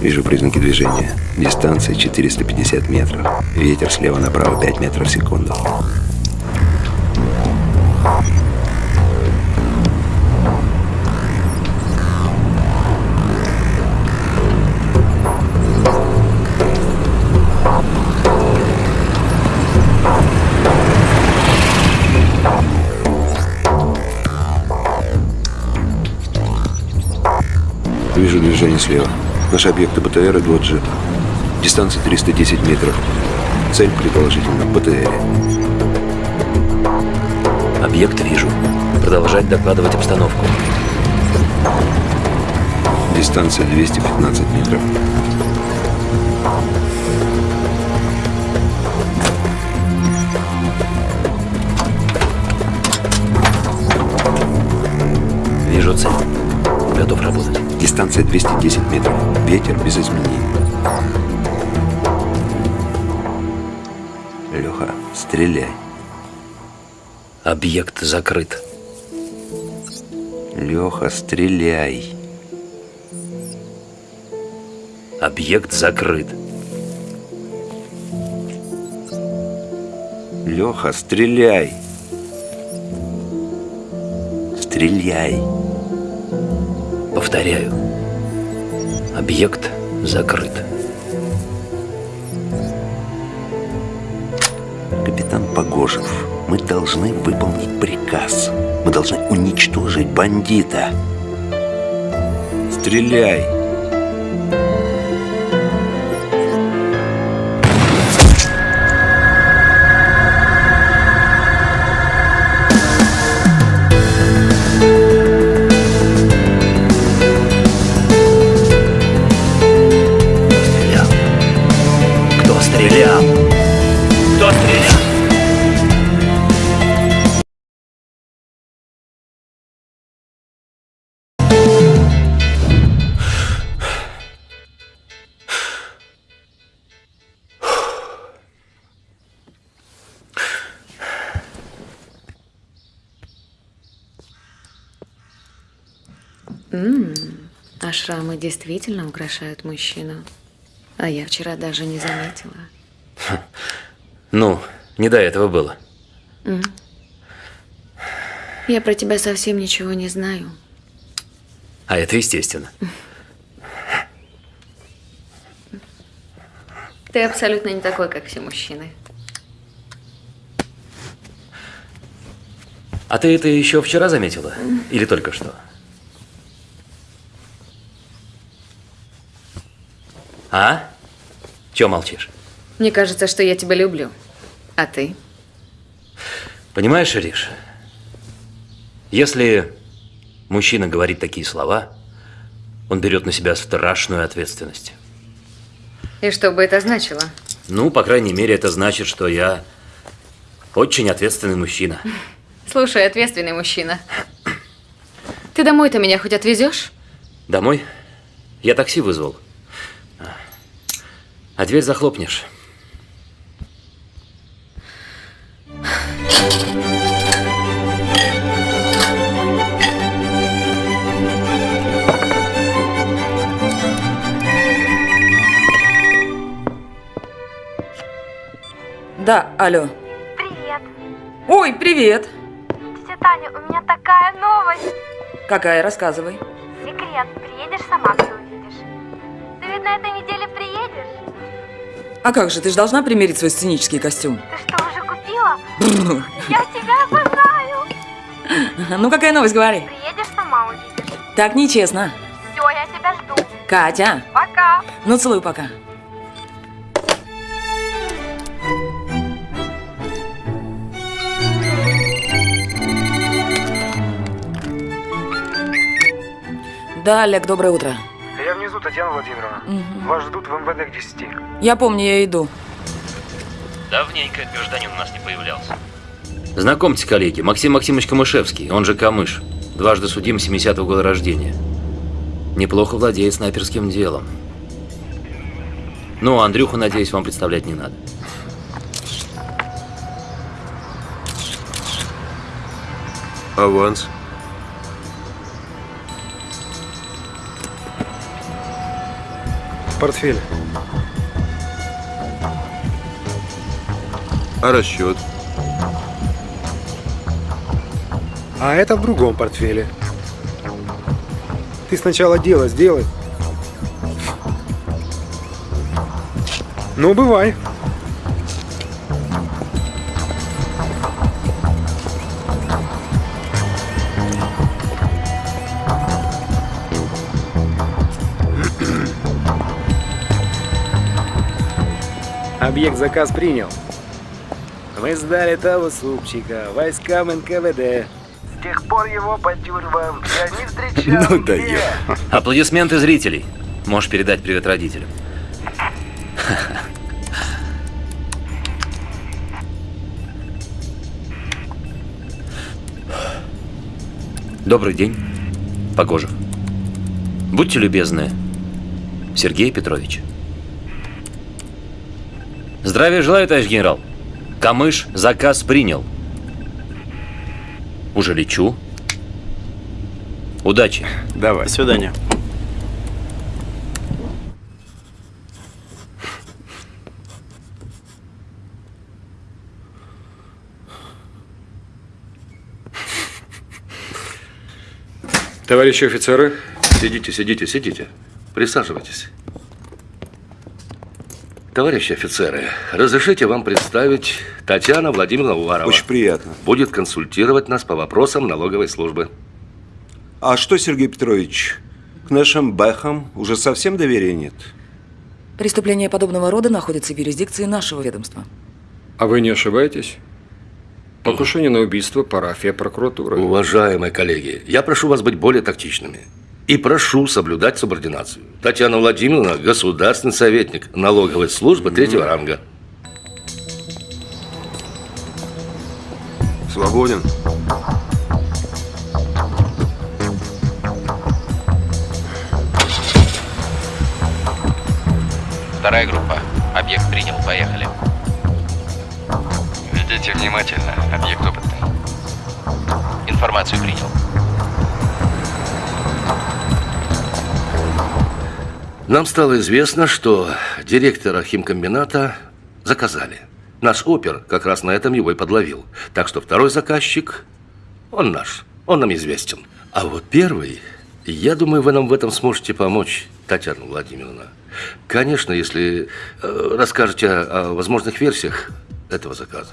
Вижу признаки движения. Дистанция 450 метров. Ветер слева направо 5 метров в секунду. Движение слева. Наш объект БТР и два джета. Дистанция 310 метров. Цель предположительно в БТРе. Объект вижу. Продолжать докладывать обстановку. Дистанция 215 метров. Вижу цель. Готов работать. Дистанция 210 метров. Ветер без изменений. Леха, стреляй. Объект закрыт. Леха, стреляй. Объект закрыт. Леха, стреляй. Стреляй. Повторяю. Объект закрыт. Капитан Погожев, мы должны выполнить приказ. Мы должны уничтожить бандита. Стреляй. Шрамы действительно украшают мужчину. А я вчера даже не заметила. Ну, не до этого было. Я про тебя совсем ничего не знаю. А это естественно. Ты абсолютно не такой, как все мужчины. А ты это еще вчера заметила? Или только что? А? Чего молчишь? Мне кажется, что я тебя люблю. А ты? Понимаешь, Риш, если мужчина говорит такие слова, он берет на себя страшную ответственность. И что бы это значило? Ну, по крайней мере, это значит, что я очень ответственный мужчина. Слушай, ответственный мужчина. Ты домой-то меня хоть отвезешь? Домой? Я такси вызвал. А дверь захлопнешь. Да, алло. Привет. Ой, привет. Тетя Таня, у меня такая новость. Какая, рассказывай. Секрет. Приедешь сама, все увидишь. Ты ведь на этой неделе приедешь? А как же, ты же должна примерить свой сценический костюм. Ты что, уже купила? Я тебя обожаю. Ну, какая новость, говори. Приедешь сама, увидишь. Так нечестно. Все, я тебя жду. Катя, Пока. ну целую пока. Да, Олег, доброе утро. Внизу, Татьяна Владимировна. Вас ждут в МВД к 10. Я помню, я иду. Давненько гражданин у нас не появлялся. Знакомьте, коллеги, Максим Максимович Камышевский, он же Камыш. Дважды судим 70-го года рождения. Неплохо владеет снайперским делом. Ну, а Андрюху, надеюсь, вам представлять не надо. Аванс. В портфеле. А расчет? А это в другом портфеле. Ты сначала дело сделай. Ну, бывай. Объект заказ принял. Мы сдали того супчика войскам НКВД. С тех пор его по тюрьмам я не встречал Ну да нигде. Аплодисменты зрителей. Можешь передать привет родителям. Добрый день, Погожев. Будьте любезны, Сергей Петрович. Здравия желаю, товарищ генерал. Камыш заказ принял. Уже лечу. Удачи. Давай. До свидания. Товарищи офицеры, Сидите, сидите, сидите. Присаживайтесь. Товарищи офицеры, разрешите вам представить Татьяна Владимировна Уварова. Очень приятно. Будет консультировать нас по вопросам налоговой службы. А что, Сергей Петрович, к нашим бэхам уже совсем доверия нет? Преступления подобного рода находятся в юрисдикции нашего ведомства. а вы не ошибаетесь? Покушение на убийство парафия прокуратуры. Уважаемые коллеги, я прошу вас быть более тактичными. И прошу соблюдать субординацию. Татьяна Владимировна – государственный советник налоговой службы третьего ранга. Свободен. Вторая группа. Объект принял. Поехали. Ведите внимательно. Объект опытный. Информацию принял. Нам стало известно, что директора химкомбината заказали. Наш опер как раз на этом его и подловил. Так что второй заказчик, он наш, он нам известен. А вот первый, я думаю, вы нам в этом сможете помочь, Татьяна Владимировна. Конечно, если э, расскажете о, о возможных версиях этого заказа.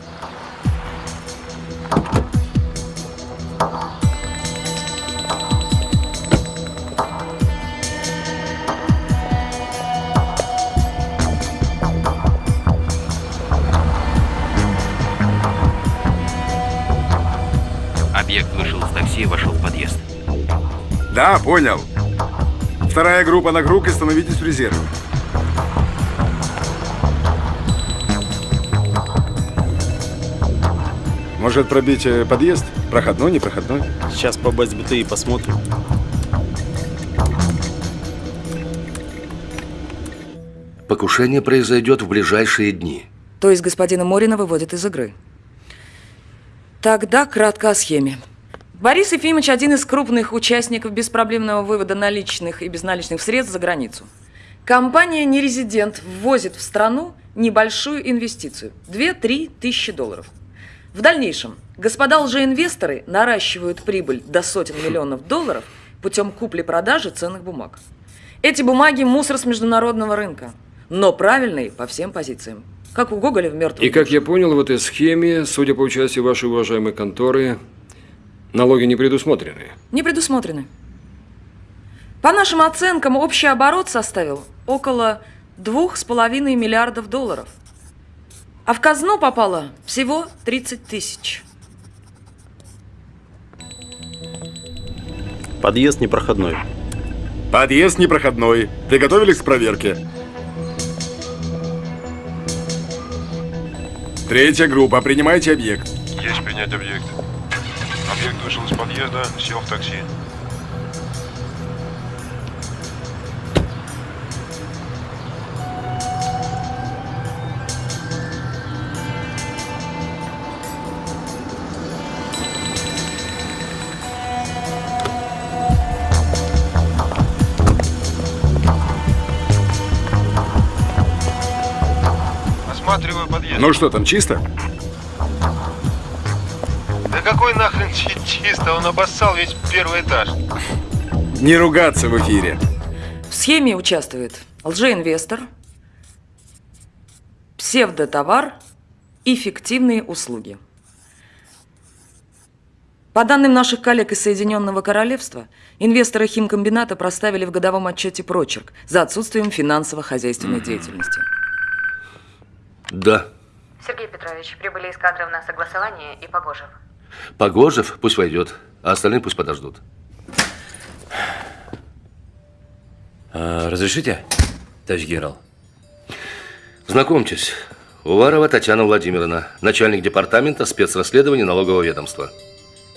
Да, понял. Вторая группа на круг и становитесь в резерв. Может пробить э, подъезд? Проходной, не проходной? Сейчас по БТИ и посмотрим. Покушение произойдет в ближайшие дни. То есть господина Морина выводят из игры. Тогда кратко о схеме. Борис Ефимович один из крупных участников беспроблемного вывода наличных и безналичных средств за границу. Компания «Нерезидент» ввозит в страну небольшую инвестицию – 2-3 тысячи долларов. В дальнейшем господа лжеинвесторы наращивают прибыль до сотен миллионов долларов путем купли-продажи ценных бумаг. Эти бумаги – мусор с международного рынка, но правильные по всем позициям. Как у Гоголя в «Мертвом И как я понял, в этой схеме, судя по участию вашей уважаемой конторы, налоги не предусмотрены. Не предусмотрены. По нашим оценкам, общий оборот составил около двух с половиной миллиардов долларов. А в казну попало всего 30 тысяч. Подъезд непроходной. Подъезд непроходной. Приготовились к проверке. Третья группа, принимайте объект. Есть принять объект. Объект вышел из подъезда, сел в такси. Ну что, там чисто? Да какой нах чисто? Он обоссал весь первый этаж. Не ругаться в эфире. В схеме участвует лжеинвестор, псевдотовар и фиктивные услуги. По данным наших коллег из Соединенного Королевства, инвесторы химкомбината проставили в годовом отчете прочерк за отсутствием финансово-хозяйственной деятельности. Да. Сергей Петрович, прибыли из кадров на согласование и Погожев. Погожев пусть войдет, а остальные пусть подождут. А, разрешите, товарищ генерал? Знакомьтесь, Уварова Татьяна Владимировна, начальник департамента спецрасследований налогового ведомства.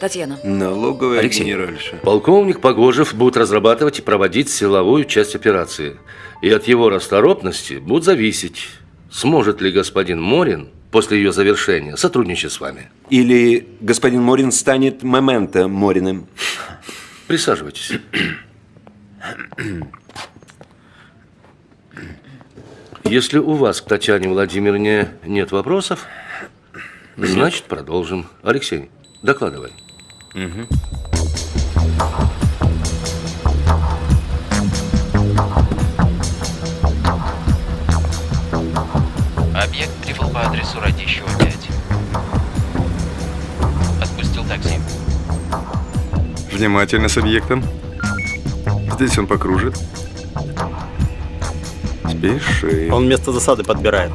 Татьяна. Налоговая Алексей. генеральша. Полковник Погожев будет разрабатывать и проводить силовую часть операции. И от его расторопности будет зависеть, сможет ли господин Морин после ее завершения сотрудничать с вами. Или господин Морин станет момента Мориным. Присаживайтесь. Если у вас к Татьяне Владимировне нет вопросов, значит продолжим. Алексей, докладывай. Объект прибыл по адресу Радищева 5. Отпустил такси. Внимательно с объектом. Здесь он покружит. Спеши. Он место засады подбирает.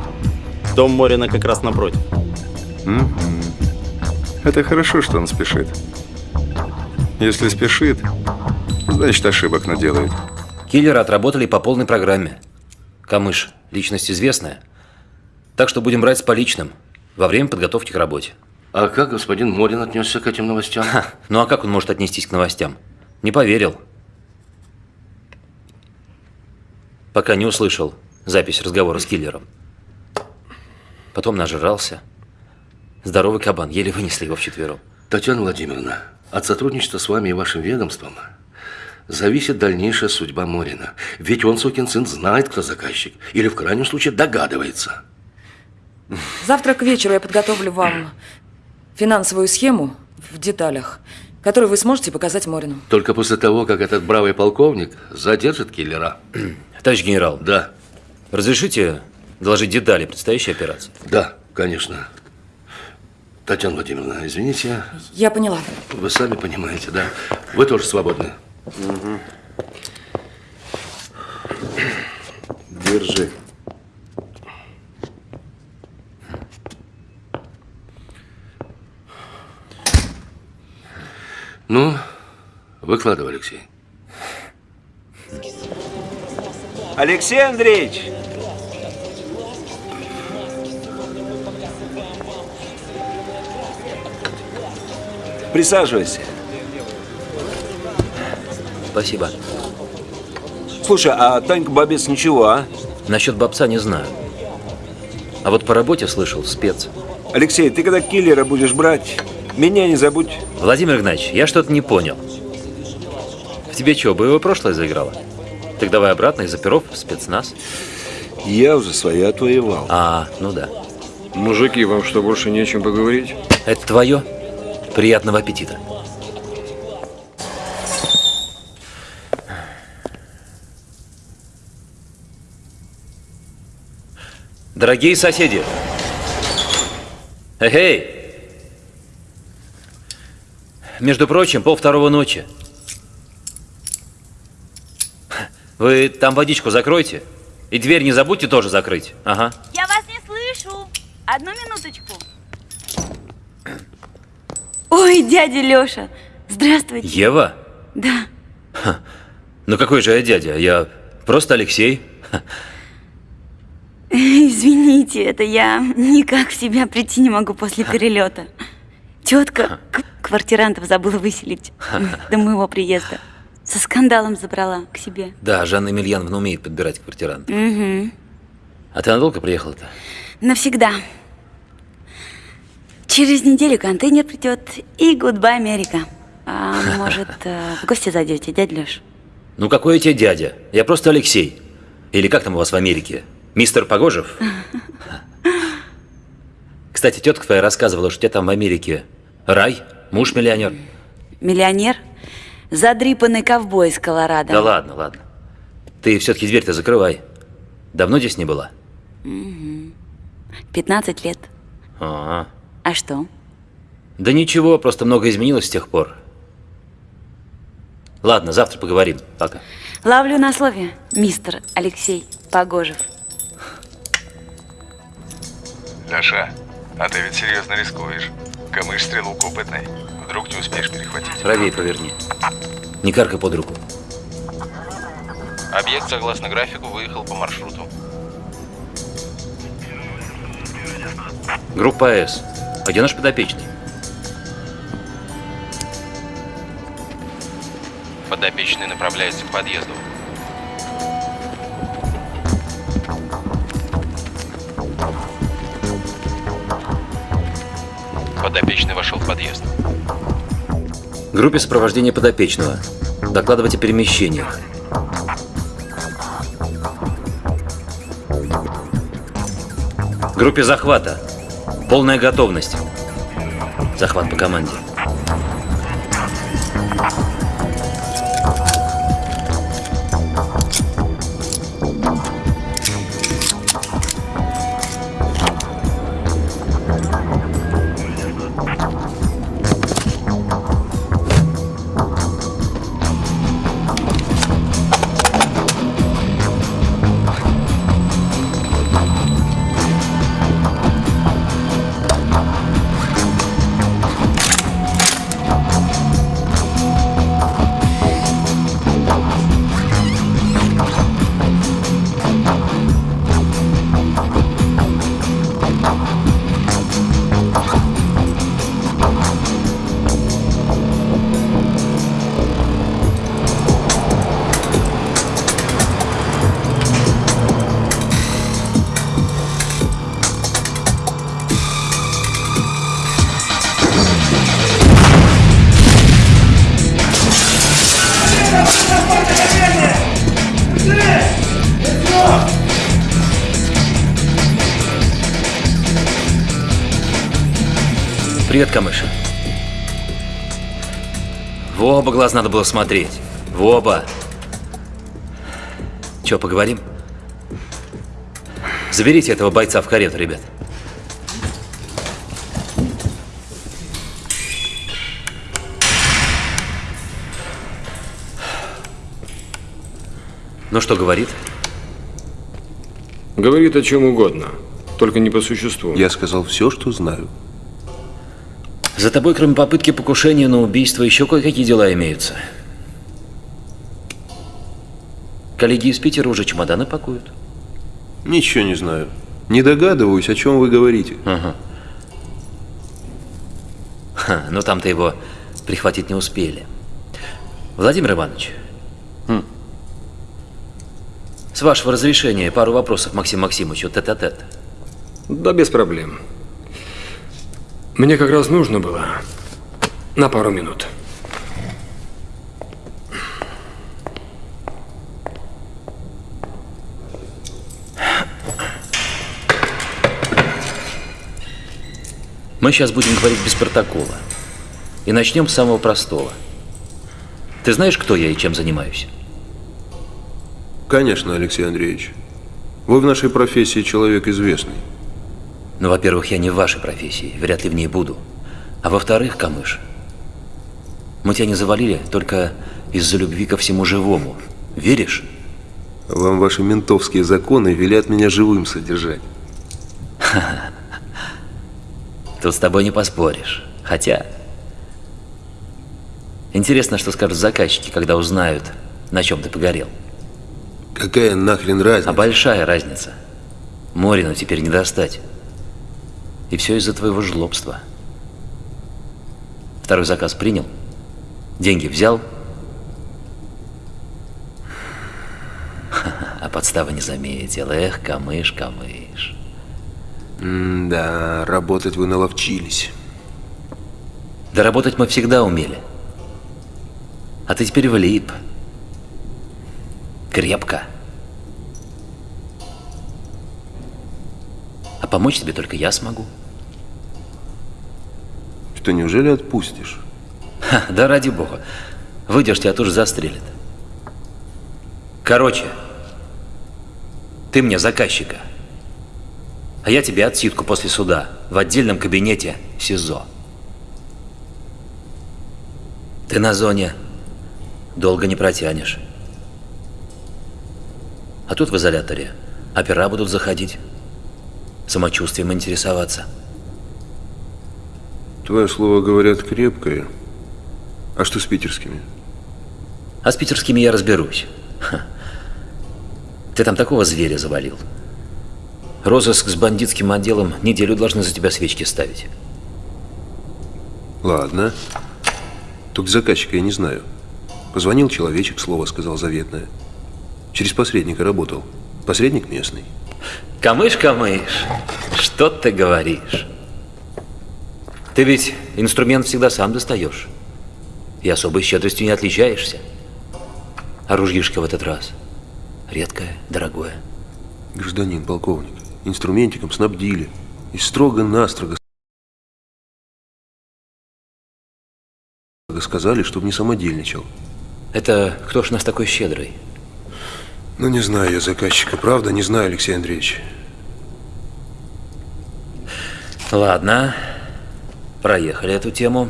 Дом Морина как раз напротив. Это хорошо, что он спешит. Если спешит, значит ошибок наделает. Киллеры отработали по полной программе. Камыш, личность известная. Так что будем брать с поличным во время подготовки к работе. А как господин Морин отнесся к этим новостям? Ну а как он может отнестись к новостям? Не поверил. Пока не услышал запись разговора с киллером. Потом нажрался. Здоровый кабан, еле вынесли его вчетвером. Татьяна Владимировна, от сотрудничества с вами и вашим ведомством зависит дальнейшая судьба Морина. Ведь он, сукин сын, знает, кто заказчик. Или, в крайнем случае, догадывается. Завтра к вечеру я подготовлю вам финансовую схему в деталях, которую вы сможете показать Морину. Только после того, как этот бравый полковник задержит киллера. Товарищ генерал. Да. Разрешите доложить детали предстоящей операции? Да, конечно. Татьяна Владимировна, извините, Я поняла. вы сами понимаете, да? Вы тоже свободны. Держи. Ну, выкладывай, Алексей. Алексей Андреевич! Присаживайся. Спасибо. Слушай, а Танька Бабец ничего, а? Насчет бабца не знаю. А вот по работе слышал, спец. Алексей, ты когда киллера будешь брать, меня не забудь. Владимир Игнатьевич, я что-то не понял. В тебе что, боевое прошлое заиграло? Так давай обратно из оперов в спецназ. Я уже свое отвоевал. А, ну да. Мужики, вам что, больше не о чем поговорить? Это твое? Приятного аппетита. Дорогие соседи! Эй! Между прочим, пол второго ночи. Вы там водичку закройте. И дверь не забудьте тоже закрыть. Ага. Я вас не слышу. Одну минуточку. Ой, дядя Лёша, здравствуйте. Ева? Да. Ну какой же я дядя? Я просто Алексей. Извините, это я никак в себя прийти не могу после перелета. Тетка квартирантов забыла выселить до моего приезда. Со скандалом забрала к себе. Да, Жанна Емельяновна умеет подбирать квартиранта. Угу. А ты надолго приехала-то? Навсегда. Через неделю контейнер придет и goodbye, Америка. А может, э, в гости зайдете, дядя Леш? Ну какой я тебе дядя? Я просто Алексей. Или как там у вас в Америке? Мистер Погожев? Кстати, тетка твоя рассказывала, что у тебя там в Америке рай, муж миллионер. Миллионер? Задрипанный ковбой из Колорадо. Да ладно, ладно. Ты все-таки дверь-то закрывай. Давно здесь не была? Мгм. 15 лет. А, А что? да ничего, просто много изменилось с тех пор. Ладно, завтра поговорим. Пока. Ловлю на слове, мистер Алексей Погожев. Леша, а ты ведь серьезно рискуешь. Камыш стрелок опытный. Вдруг не успеешь перехватить. Правее поверни. Не каркай под руку. Объект, согласно графику, выехал по маршруту. Группа С. А где наш подопечный? Подопечный направляется к подъезду. Подопечный вошел в подъезд. Группе сопровождения подопечного. Докладывать о. Группе захвата. Полная готовность. Захват по команде. Привет, Камыша. В оба глаз надо было смотреть. В оба. Че, поговорим? Заберите этого бойца в карету, ребят. Ну что говорит? Говорит о чем угодно, только не по существу. Я сказал все, что знаю. За тобой, кроме попытки покушения на убийство, еще кое-какие дела имеются. Коллеги из Питера уже чемоданы пакуют. Ничего не знаю. Не догадываюсь, о чем вы говорите. Ага. Ха, но там-то его прихватить не успели. Владимир Иванович. Хм. С вашего разрешения пару вопросов Максим Максимовичу тет-а-тет. Да без проблем. Мне как раз нужно было на пару минут. Мы сейчас будем говорить без протокола. И начнем с самого простого. Ты знаешь, кто я и чем занимаюсь? Конечно, Алексей Андреевич. Вы в нашей профессии человек известный. Ну, во-первых, я не в вашей профессии, вряд ли в ней буду. А во-вторых, Камыш, мы тебя не завалили только из-за любви ко всему живому. Веришь? Вам ваши ментовские законы велят меня живым содержать. Тут с тобой не поспоришь. Хотя... Интересно, что скажут заказчики, когда узнают, на чем ты погорел. Какая нахрен разница? А большая разница. Морину теперь не достать. И все из-за твоего жлобства. Второй заказ принял? Деньги взял? А подстава не заметил. Эх, камыш, камыш. да, работать вы наловчились. Да работать мы всегда умели. А ты теперь влип. Крепко. А помочь тебе только я смогу. Что, неужели отпустишь? Ха, да ради бога. Выдержите, а то же застрелят. Короче, ты мне заказчика. А я тебе отсидку после суда в отдельном кабинете СИЗО. Ты на зоне долго не протянешь. А тут в изоляторе опера будут заходить, самочувствием интересоваться. Твое слово, говорят, крепкое. А что с питерскими? А с питерскими я разберусь. Ха. Ты там такого зверя завалил. Розыск с бандитским отделом неделю должны за тебя свечки ставить. Ладно. Только заказчика я не знаю. Позвонил человечек, слово сказал заветное. Через посредника работал. Посредник местный. Камыш, камыш, что ты говоришь? Ты ведь инструмент всегда сам достаешь. И особой щедростью не отличаешься. А ружьишко в этот раз редкое, дорогое. Гражданин полковник, инструментиком снабдили. И строго-настрого сказали, чтобы не самодельничал. Это кто ж нас такой щедрый? Ну, не знаю я заказчика, правда, не знаю, Алексей Андреевич. Ладно, проехали эту тему.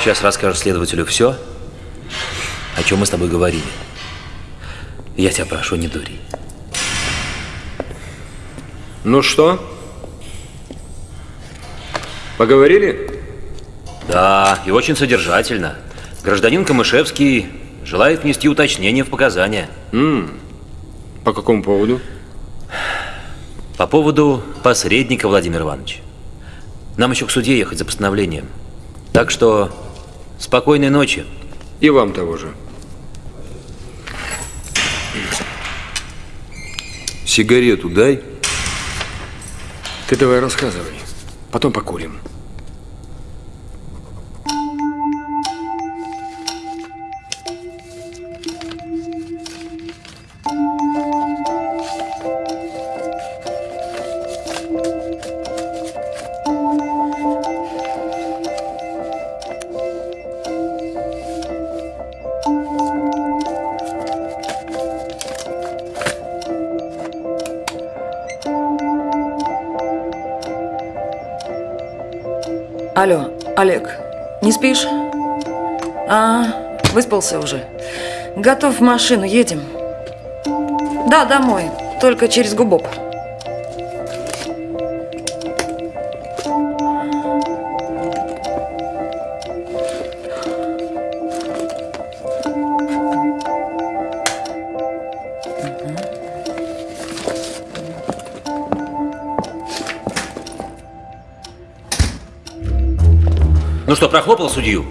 Сейчас расскажешь следователю все, о чем мы с тобой говорили. Я тебя прошу, не дури. Ну что? Поговорили? Да, и очень содержательно. Гражданин Камышевский желает внести уточнение в показания. М По какому поводу? По поводу посредника, Владимир Иванович. Нам еще к суде ехать за постановлением. Так что спокойной ночи. И вам того же. Сигарету дай. Ты давай рассказывай. Потом покурим. Олег, не спишь? А, выспался уже. Готов в машину, едем. Да, домой, только через Губоп. Что, прохлопал судью?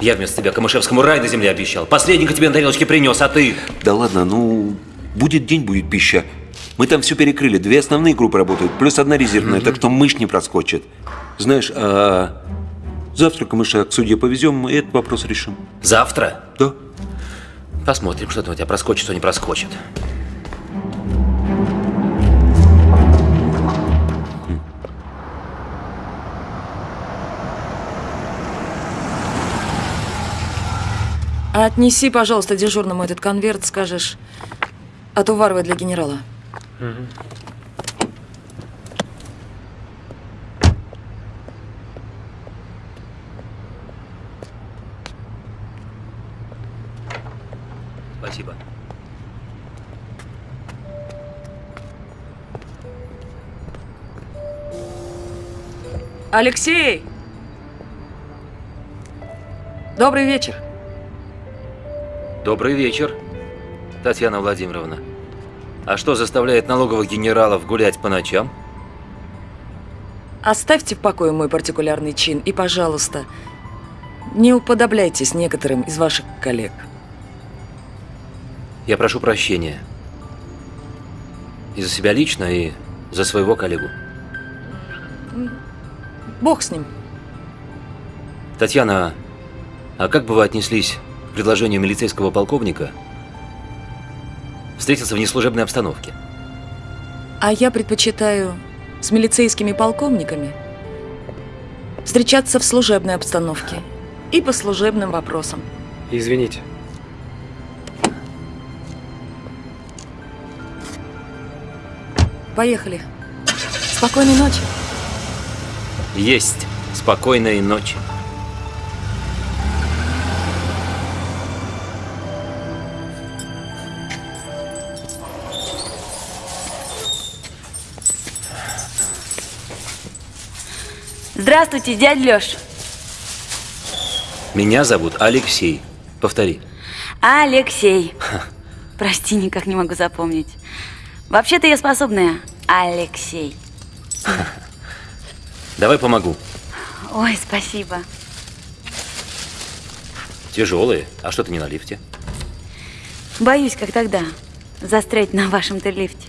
Я вместо тебя Камышевскому рай на земле обещал. Последника тебе на тарелочке принес, а ты... Да ладно, ну, будет день, будет пища. Мы там все перекрыли. Две основные группы работают, плюс одна резервная, так что мышь не проскочит. Знаешь, а завтра камыша к суде повезем, и этот вопрос решим. Завтра? Да. Посмотрим, что там у тебя проскочит, что не проскочит. Отнеси, пожалуйста, дежурному этот конверт, скажешь, отуваровый для генерала. Спасибо. Алексей! Добрый вечер. Добрый вечер, Татьяна Владимировна. А что заставляет налоговых генералов гулять по ночам? Оставьте в покое мой партикулярный чин и, пожалуйста, не уподобляйтесь некоторым из ваших коллег. Я прошу прощения. И за себя лично, и за своего коллегу. Бог с ним. Татьяна, а как бы вы отнеслись предложению милицейского полковника встретиться в неслужебной обстановке? А я предпочитаю с милицейскими полковниками встречаться в служебной обстановке и по служебным вопросам. Извините. Поехали. Спокойной ночи. Есть. Спокойной ночи. Здравствуйте, дядя Лёш. Меня зовут Алексей. Повтори. Алексей. Прости, никак не могу запомнить. Вообще-то я способная. Алексей. Давай помогу. Ой, спасибо. Тяжелые. А что ты не на лифте? Боюсь, как тогда, застрять на вашем-то лифте.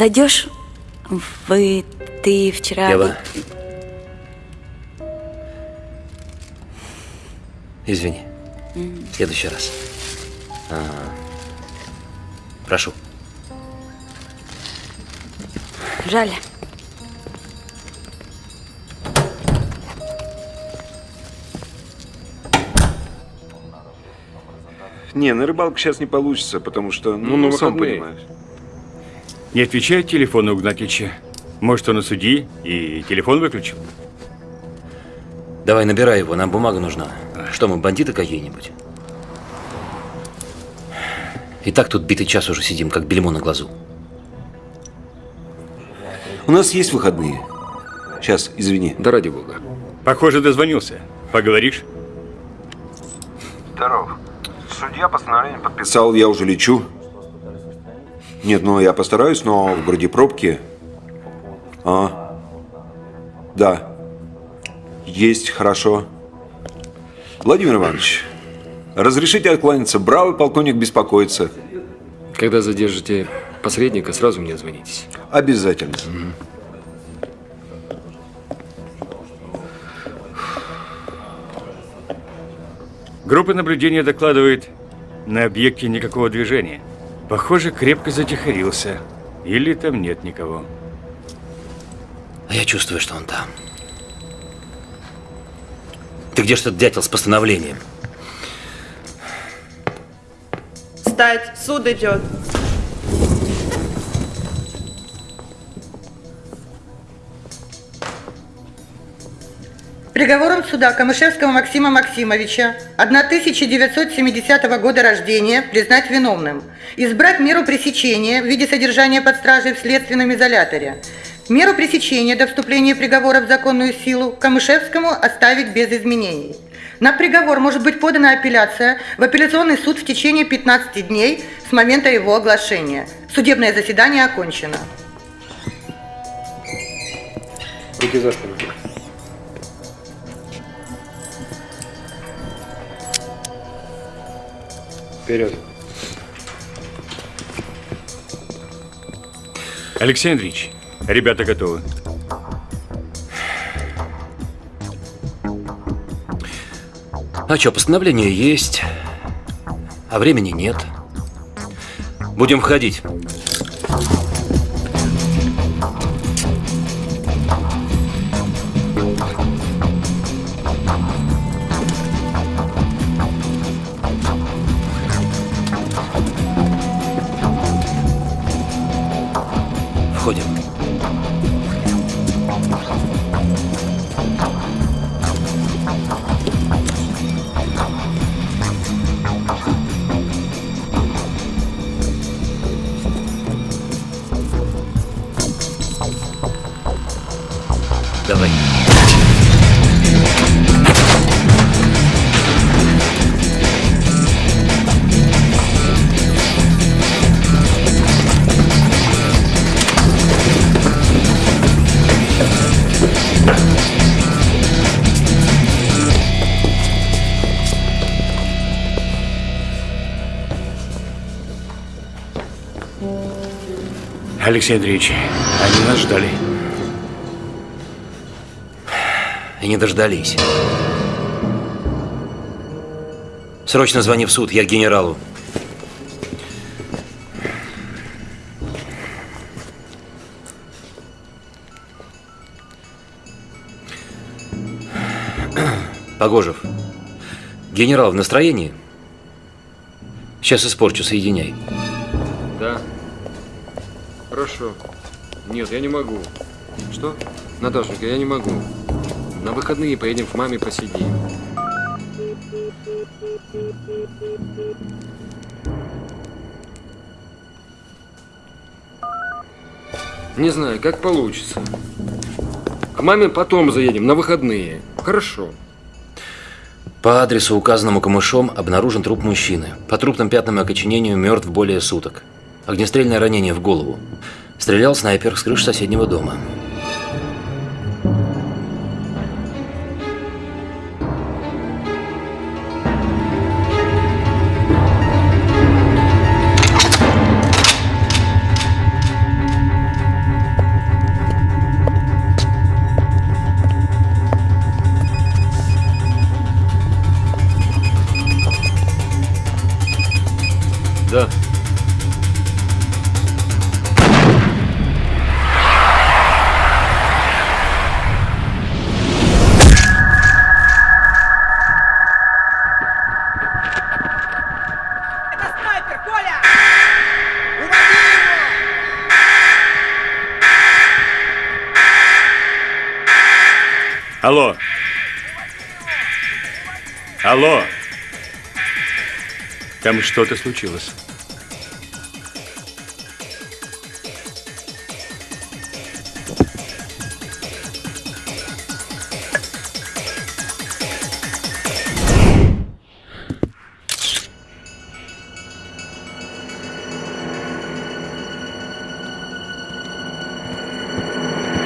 Зайдешь? Вы, ты вчера... Ева. Извини. М. В следующий раз. А, прошу. Жаль. Не, на рыбалку сейчас не получится, потому что, ну, Ну, на сам выходные. понимаешь. Не отвечает телефон у Игнатьича. Может, он у судьи и телефон выключил? Давай, набирай его, нам бумага нужна. Что мы, бандиты какие-нибудь? И так тут битый час уже сидим, как бельмо на глазу. У нас есть выходные. Сейчас, извини. Да ради бога. Похоже, дозвонился. Поговоришь? Здоров. Судья постановление подписал, я уже лечу. Нет, ну я постараюсь, но в городе пробки. А? Да. Есть, хорошо. Владимир Иванович, разрешите откланяться. Бравый полковник беспокоится. Когда задержите посредника, сразу мне звонитесь. Обязательно. Группа наблюдения докладывает, на объекте никакого движения. Похоже, крепко затихарился. Или там нет никого. А я чувствую, что он там. Ты где что дятел с постановлением? Встать, суд идет. Приговором суда Камышевского Максима Максимовича 1970 года рождения признать виновным. Избрать меру пресечения в виде содержания под стражей в следственном изоляторе. Меру пресечения до вступления приговора в законную силу Камышевскому оставить без изменений. На приговор может быть подана апелляция в апелляционный суд в течение 15 дней с момента его оглашения. Судебное заседание окончено. Руки за спину. Вперед. Алексей Андреевич, ребята готовы. А что, постановление есть, а времени нет. Будем входить. Алексей Андреевич, они нас ждали. И не дождались. Срочно звони в суд, я к генералу. Погожев. Генерал в настроении? Сейчас испорчу, соединяй. Хорошо. Нет, я не могу. Что? Наташенька, я не могу. На выходные поедем к маме посидим. Не знаю, как получится. К маме потом заедем, на выходные. Хорошо. По адресу, указанному камышом, обнаружен труп мужчины. По трупным пятнам и окоченению мертв более суток. Огнестрельное ранение в голову. Стрелял снайпер с крыши соседнего дома. Там что-то случилось.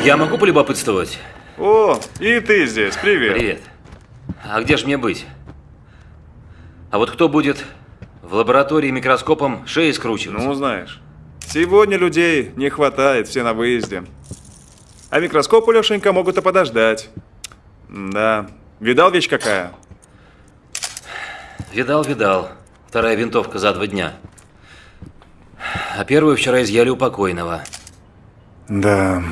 Я могу полюбопытствовать? О, и ты здесь, привет. Привет. А где же мне быть? А вот кто будет в лаборатории микроскопом шеи скручивать? Ну, знаешь, сегодня людей не хватает, все на выезде. А микроскопу, Лешенька, могут и подождать. Да, видал вещь какая? Видал, видал. Вторая винтовка за два дня. А первую вчера изъяли у покойного. Да.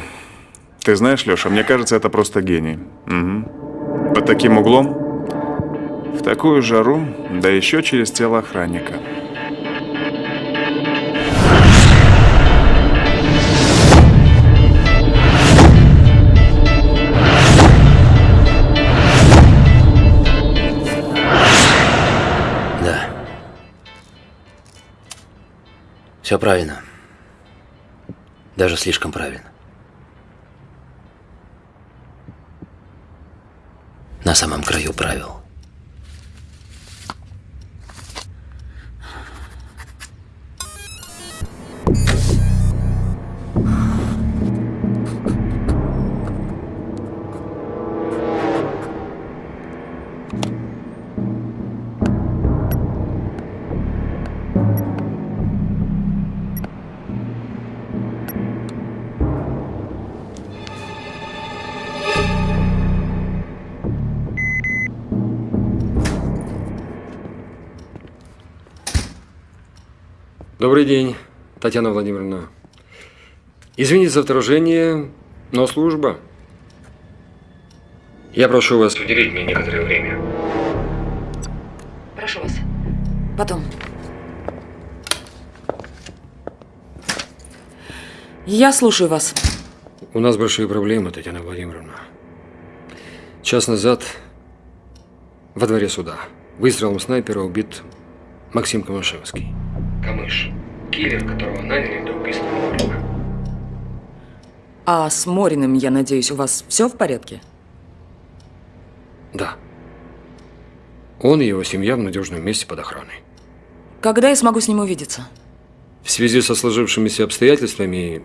Ты знаешь, Леша, мне кажется, это просто гений. Угу. Под таким углом, в такую жару, да еще через тело охранника. Да. Все правильно. Даже слишком правильно. На самом краю правил. День, Татьяна Владимировна. Извините за вторжение, но служба. Я прошу вас уделить мне некоторое время. Прошу вас. Потом. Я слушаю вас. У нас большие проблемы, Татьяна Владимировна. Час назад во дворе суда выстрелом снайпера убит Максим Камышевский. Камыш. Киллер, которого наняли для убийства Морина. А с Мориным, я надеюсь, у вас все в порядке? Да. Он и его семья в надежном месте под охраной. Когда я смогу с ним увидеться? В связи со сложившимися обстоятельствами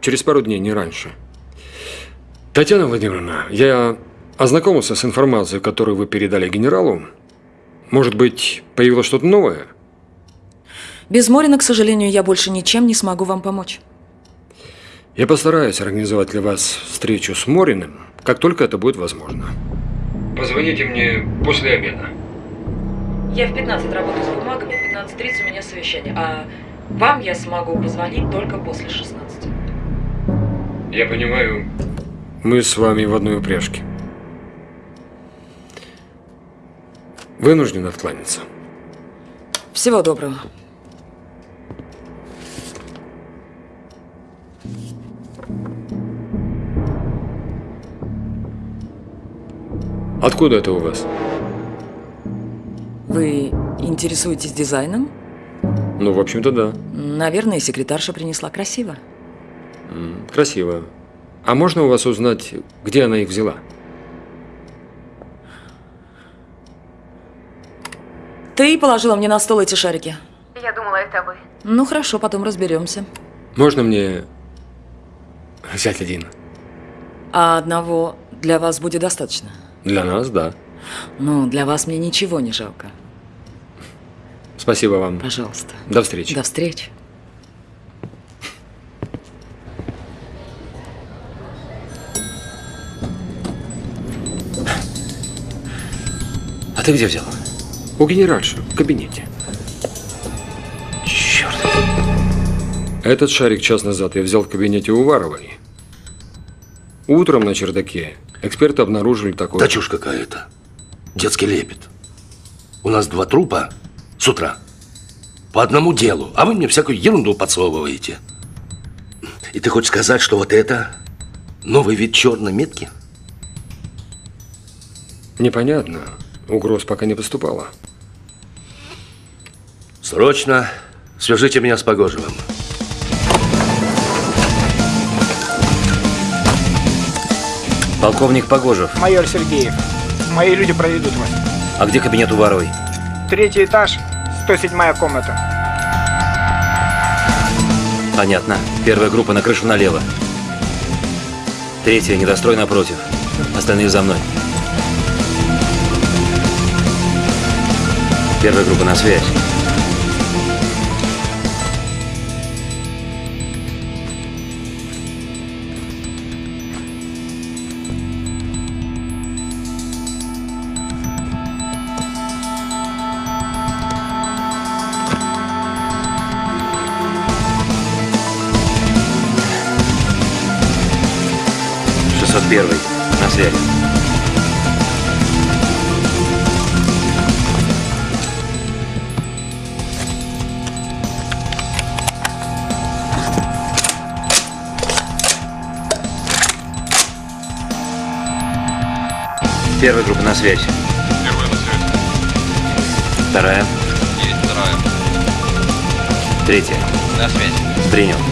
через пару дней, не раньше. Татьяна Владимировна, я ознакомился с информацией, которую вы передали генералу. Может быть, появилось что-то новое? Без Морина, к сожалению, я больше ничем не смогу вам помочь. Я постараюсь организовать для вас встречу с Мориным, как только это будет возможно. Позвоните мне после обеда. Я в 15 работаю с бумагами, в 15.30 у меня совещание, а вам я смогу позвонить только после 16. Я понимаю, мы с вами в одной упряжке. Вынужден откланяться. Всего доброго. Откуда это у вас? Вы интересуетесь дизайном? Ну, в общем-то, да. Наверное, секретарша принесла красиво. Красиво. А можно у вас узнать, где она их взяла? Ты положила мне на стол эти шарики. Я думала, это вы. Ну хорошо, потом разберемся. Можно мне взять один? А одного для вас будет достаточно? Для нас, да. Ну, для вас мне ничего не жалко. Спасибо вам. Пожалуйста. До встречи. До встречи. А ты где взял? У генеральши, в кабинете. Черт. Этот шарик час назад я взял в кабинете Уваровой. Утром на чердаке эксперты обнаружили такое... Да чушь какая-то. Детский лепет. У нас два трупа с утра. По одному делу. А вы мне всякую ерунду подсовываете. И ты хочешь сказать, что вот это новый вид черной метки? Непонятно. Угроз пока не поступало. Срочно свяжите меня с Погожевым. Полковник Погожев. Майор Сергеев. Мои люди проведут вас. А где кабинет Уваровой? Третий этаж, 107 комната. Понятно. Первая группа на крышу налево. Третья, недострой напротив. Остальные за мной. Первая группа на связь. Первый. На связи. Первая группа на связь. Первая на связь. Вторая. Есть вторая. Третья. На связь. Принял.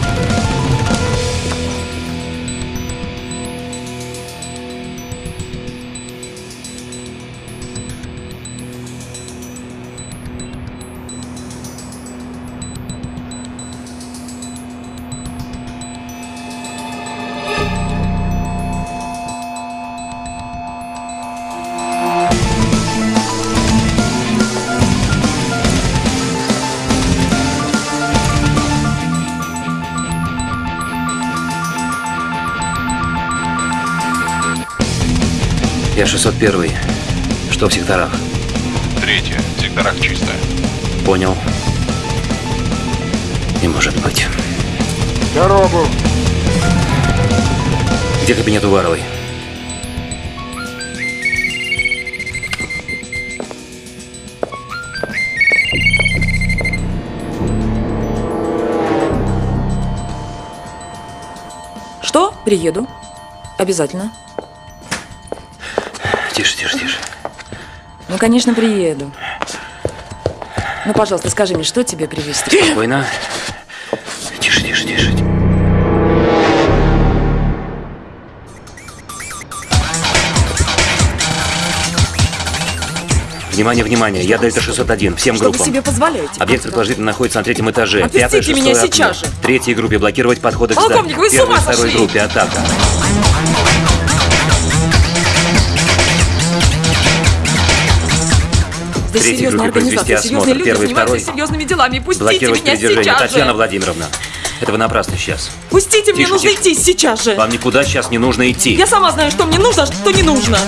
Я 601. Что в секторах? Третья. В секторах чисто. Понял. Не может быть. Дорогу. Где кабинет Уваровой? Что? Приеду. Обязательно. Конечно, приеду. Ну, пожалуйста, скажи мне, что тебе привезти? Спокойно. Тише, тише, тише. Внимание, внимание, я Дельта 601, всем Что вы группам. себе позволяете? Объект предположительно находится на третьем этаже. Отпустите Пятое, меня сейчас окно. же. Третьей группе блокировать подходы к Полковник, зданию. вы с Первой, ума второй сошли? группе атака. Здесь Третьей группе произвести осмотр. Первый, второй. серьезными делами. Пустите меня сейчас Татьяна же. Владимировна, это вы напрасно сейчас. Пустите, мне Тише, нужно тише. идти сейчас же. Вам никуда сейчас не нужно идти. Я сама знаю, что мне нужно, а что не нужно.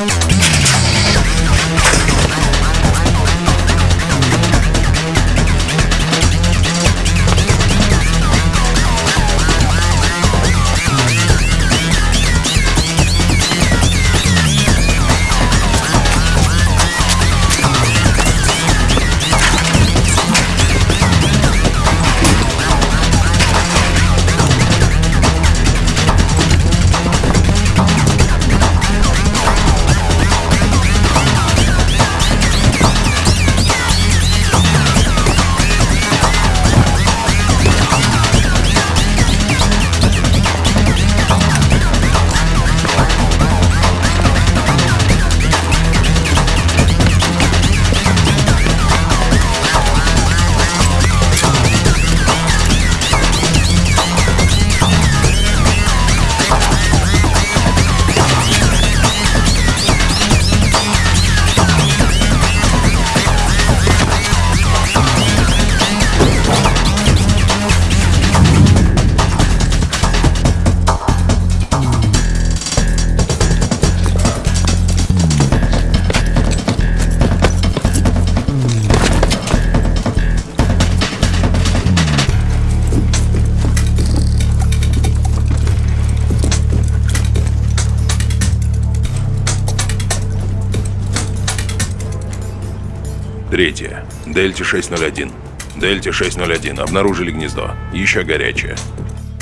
Третье. Дельте 601. Дельте 601. Обнаружили гнездо. Еще горячее.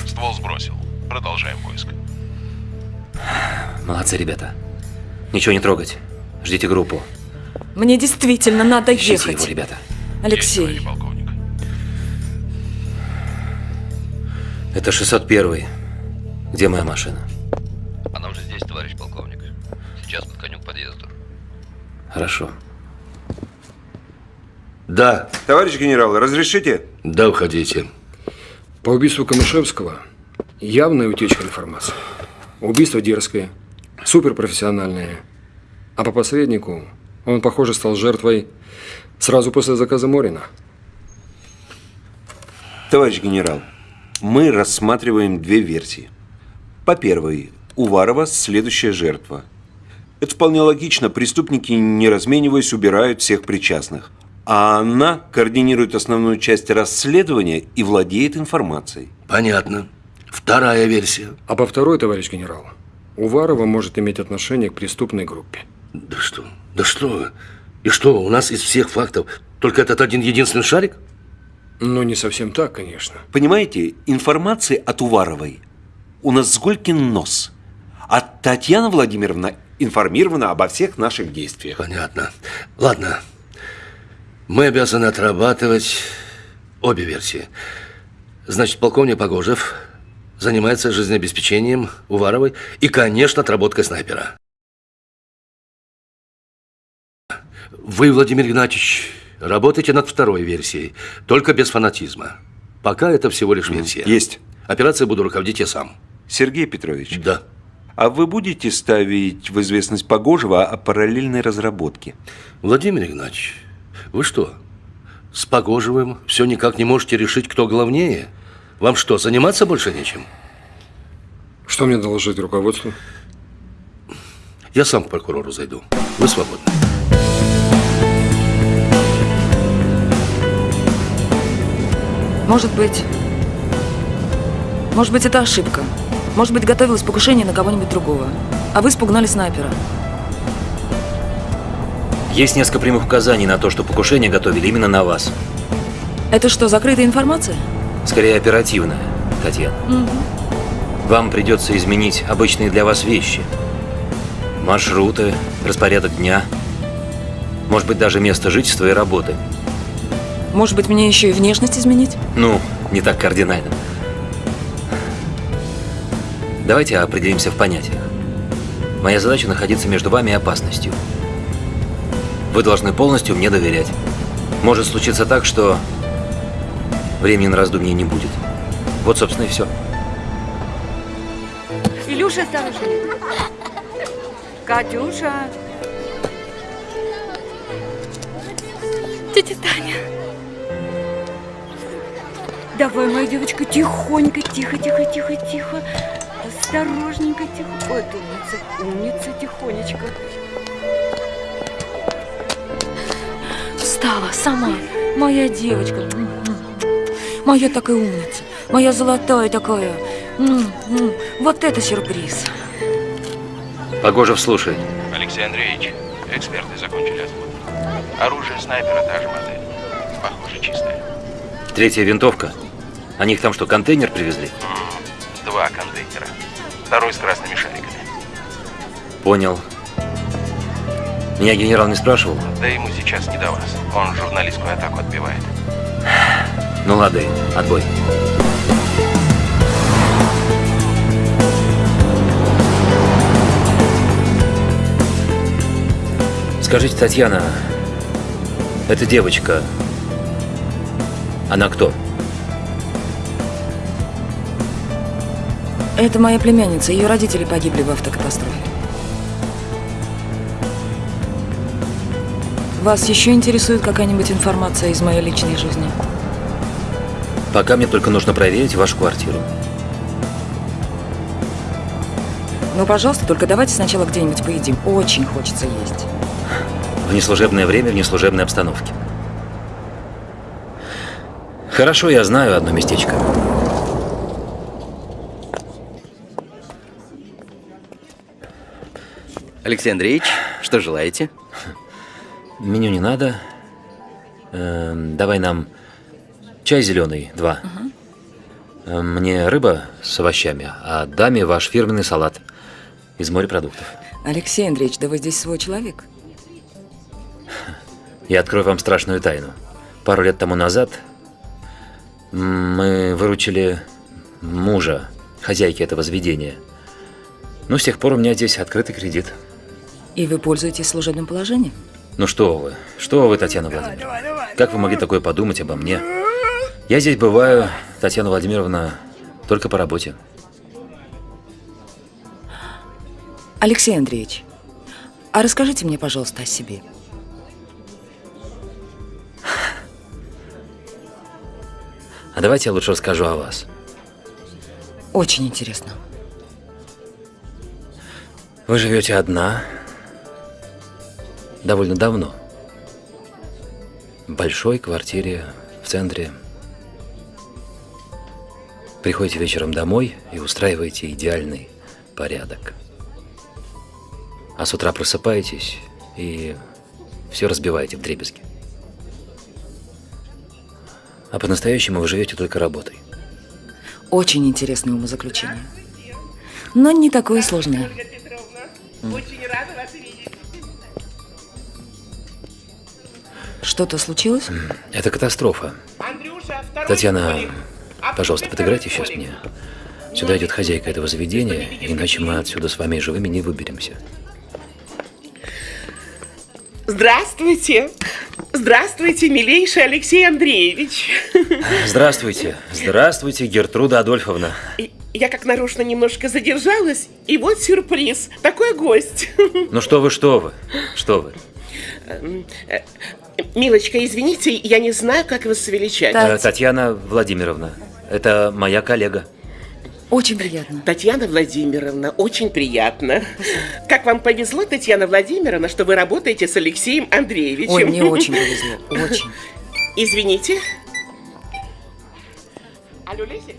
Ствол сбросил. Продолжаем поиск. Молодцы, ребята. Ничего не трогать. Ждите группу. Мне действительно надо Ищите ехать. его, ребята. Алексей, Это 601. Где моя машина? Она уже здесь, товарищ полковник. Сейчас подконю к подъезду. Хорошо. Да. Товарищ генерал, разрешите? Да, уходите. По убийству Камышевского явная утечка информации. Убийство дерзкое, суперпрофессиональное. А по посреднику он, похоже, стал жертвой сразу после заказа Морина. Товарищ генерал, мы рассматриваем две версии. По первой, Уварова следующая жертва. Это вполне логично. Преступники, не размениваясь, убирают всех причастных. А она координирует основную часть расследования и владеет информацией. Понятно. Вторая версия. А по второй, товарищ генерал, Уварова может иметь отношение к преступной группе. Да что? Да что? И что, у нас из всех фактов только этот один единственный шарик? Ну, не совсем так, конечно. Понимаете, информации от Уваровой у нас Сколькин нос. А Татьяна Владимировна информирована обо всех наших действиях. Понятно. Ладно. Мы обязаны отрабатывать обе версии. Значит, полковник Погожев занимается жизнеобеспечением Уваровой и, конечно, отработкой снайпера. Вы, Владимир Игнатьевич, работаете над второй версией, только без фанатизма. Пока это всего лишь версия. Есть. Операцией буду руководить я сам. Сергей Петрович. Да. А вы будете ставить в известность Погожева о параллельной разработке? Владимир Игнатьевич, вы что, с Погожевым все никак не можете решить, кто главнее? Вам что, заниматься больше нечем? Что мне доложить руководству? Я сам к прокурору зайду. Вы свободны. может быть... Может быть, это ошибка. Может быть, готовилось покушение на кого-нибудь другого. А вы спугнали снайпера. Есть несколько прямых указаний на то, что покушение готовили именно на вас. Это что, закрытая информация? Скорее оперативная, Татьяна. Вам придется изменить обычные для вас вещи. Маршруты, распорядок дня. Может быть, даже место жительства и работы. Может быть, мне еще и внешность изменить? Ну, не так кардинально. Давайте определимся в понятиях. Моя задача находиться между вами и опасностью. Вы должны полностью мне доверять. Может случиться так, что времени на раздумье не будет. Вот, собственно, и все. Илюша, осторожно. Катюша. Тетя Таня. Давай, моя девочка, тихонько, тихо, тихо, тихо, тихо. Осторожненько, тихо. Вот умница, умница, тихонечко. Встала сама. Моя девочка. Моя такая умница. Моя золотая такая. Вот это сюрприз. Погожев, слушай. Алексей Андреевич, эксперты закончили осмотр. Оружие снайпера та же модель. Похоже, чистое. Третья винтовка. А них там что, контейнер привезли? Два контейнера. Второй с красными шариками. Понял. Меня генерал не спрашивал? Да ему сейчас не до вас. Он журналистскую атаку отбивает. Ну лады, отбой. Скажите, Татьяна, эта девочка, она кто? Это моя племянница. Ее родители погибли в автокатастрофе. Вас еще интересует какая-нибудь информация из моей личной жизни? Пока мне только нужно проверить вашу квартиру. Ну, пожалуйста, только давайте сначала где-нибудь поедим. Очень хочется есть. В неслужебное время, в неслужебной обстановке. Хорошо, я знаю одно местечко. Алексей Андреевич, что желаете? Меню не надо. Эм, давай нам чай зеленый, два. Э, Мне рыба с овощами, а даме ваш фирменный салат из морепродуктов. Алексей Андреевич, да вы здесь свой человек. Я открою вам страшную тайну. Пару лет тому назад мы выручили мужа, хозяйки этого заведения. Ну, с тех пор у меня здесь открытый кредит. И вы пользуетесь служебным положением? Ну что вы, что вы, Татьяна Владимировна? Как вы могли такое подумать обо мне? Я здесь бываю, Татьяна Владимировна, только по работе. Алексей Андреевич, а расскажите мне, пожалуйста, о себе. А давайте я лучше расскажу о вас. Очень интересно. Вы живете одна довольно давно. В большой квартире в центре. Приходите вечером домой и устраиваете идеальный порядок. А с утра просыпаетесь и все разбиваете в дребезги. А по-настоящему вы живете только работой. Очень интересное умозаключение. Но не такое сложное. Очень рада вас видеть. Что-то случилось? Это катастрофа. Татьяна, пожалуйста, подыграйте сейчас мне. Сюда идет хозяйка этого заведения, иначе мы отсюда с вами живыми не выберемся. Здравствуйте. Здравствуйте, милейший Алексей Андреевич. Здравствуйте. Здравствуйте, Гертруда Адольфовна. Я как нарочно немножко задержалась, и вот сюрприз. Такой гость. Ну что вы, что вы? Что вы? Эм, э, Милочка, извините, я не знаю, как вас величать. Э, Татьяна Владимировна, это моя коллега. Очень приятно. Татьяна Владимировна, очень приятно. Как вам повезло, Татьяна Владимировна, что вы работаете с Алексеем Андреевичем. Ой, мне очень повезло, очень. Извините. Алло, Лесик?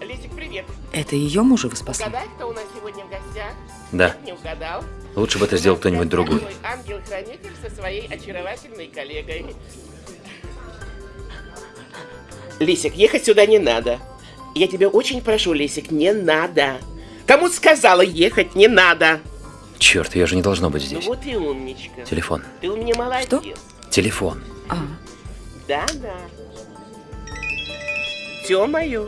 Лесик, привет. Это ее мужа вы спасли? Угадай, кто у нас сегодня в гостях? Да. Не угадал. Лучше бы это сделал кто-нибудь другой. Ангел-хранитель со своей очаровательной коллегой. Лисик, ехать сюда не надо. Я тебя очень прошу, Лисик, не надо. Кому сказала ехать не надо? Черт, я же не должно быть Ну здесь. вот и умничка. Телефон. Ты у меня молодец. Что? Телефон. Да, да. Все мое.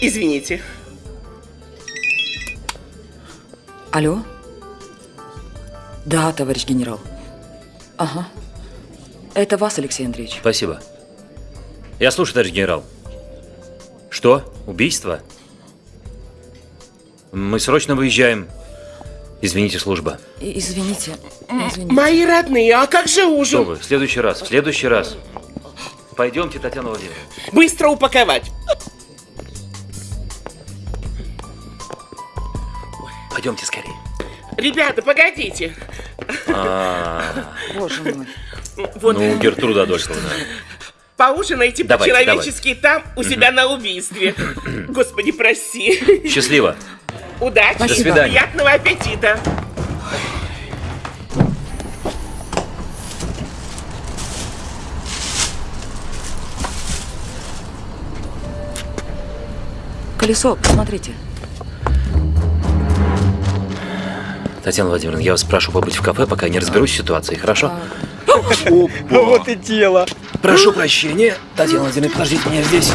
Извините. Алло? Да, товарищ генерал. Ага. Это вас, Алексей Андреевич. Спасибо. Я слушаю, товарищ генерал. Что? Убийство? Мы срочно выезжаем. Извините, служба. И- Извините. Извините. Мои родные, а как же Что ужин? вы? В следующий раз. В следующий раз. Пойдемте, Татьяна Владимировна. Быстро упаковать. Пойдемте скорее. Ребята, погодите. А, Боже мой. Вот. Ну, Гертруда Адольфовна. Поужинайте по-человечески там, у себя на убийстве. Господи, прости. Счастливо. Удачи. До свидания. Приятного аппетита. Колесо, посмотрите. Татьяна Владимировна, я вас прошу побыть в кафе, пока я не разберусь с ситуацией, хорошо? Вот и дело. Прошу прощения. Татьяна Владимировна, подождите меня здесь.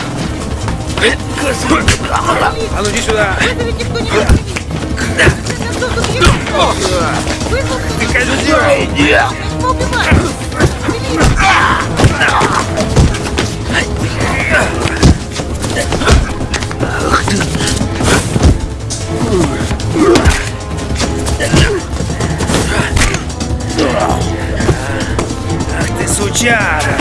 А ну иди сюда. Ты козел! Ах ты сучара!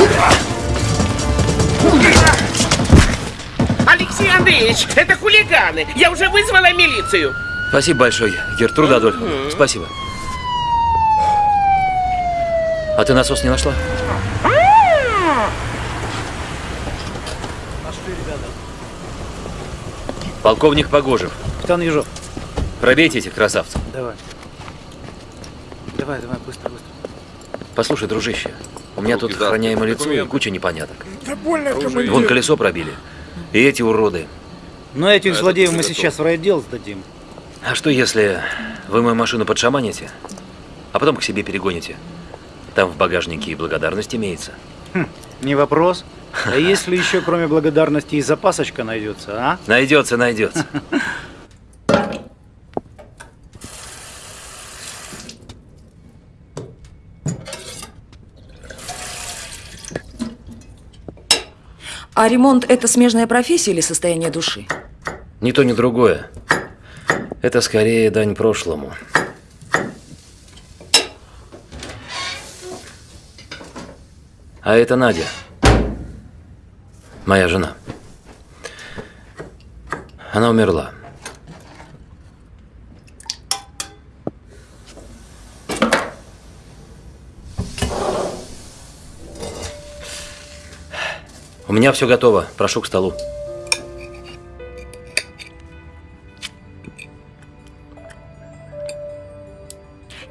Алексей Андреевич, это хулиганы. Я уже вызвала милицию. Спасибо большое, Гертруда Адольфовна. Спасибо. А ты насос не нашла? Полковник Погожев. Капитан Ежов. Пробейте этих красавцев. Давай. Давай, давай, быстро, быстро. Послушай, дружище, У меня тут охраняемое лицо и куча непоняток. Да больно, командир. Вон колесо пробили. И эти уроды. Но этих злодеев мы сейчас в райотдел сдадим. А что если вы мою машину подшаманите, а потом к себе перегоните? Там в багажнике и благодарность имеется. Хм, не вопрос. А если еще кроме благодарности и запасочка найдется, а? Найдется, найдется. А ремонт – это смежная профессия или состояние души? Ни то, ни другое. Это скорее дань прошлому. А это Надя. Моя жена. Она умерла. Меня все готово. Прошу к столу.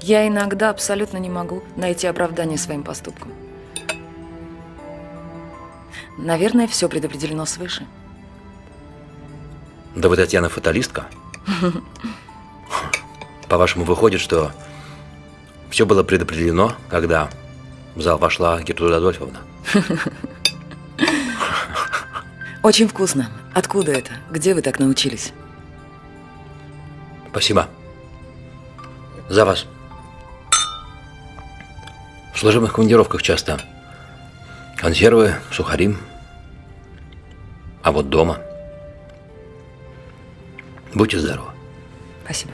Я иногда абсолютно не могу найти оправдание своим поступкам. Наверное, все предопределено свыше. Да вы, Татьяна, фаталистка. По-вашему, выходит, что все было предопределено, когда в зал вошла Гертруда Адольфовна? Очень вкусно. Откуда это? Где вы так научились? Спасибо. За вас. В служебных командировках часто. Консервы, сухари. А вот дома. Будьте здоровы. Спасибо.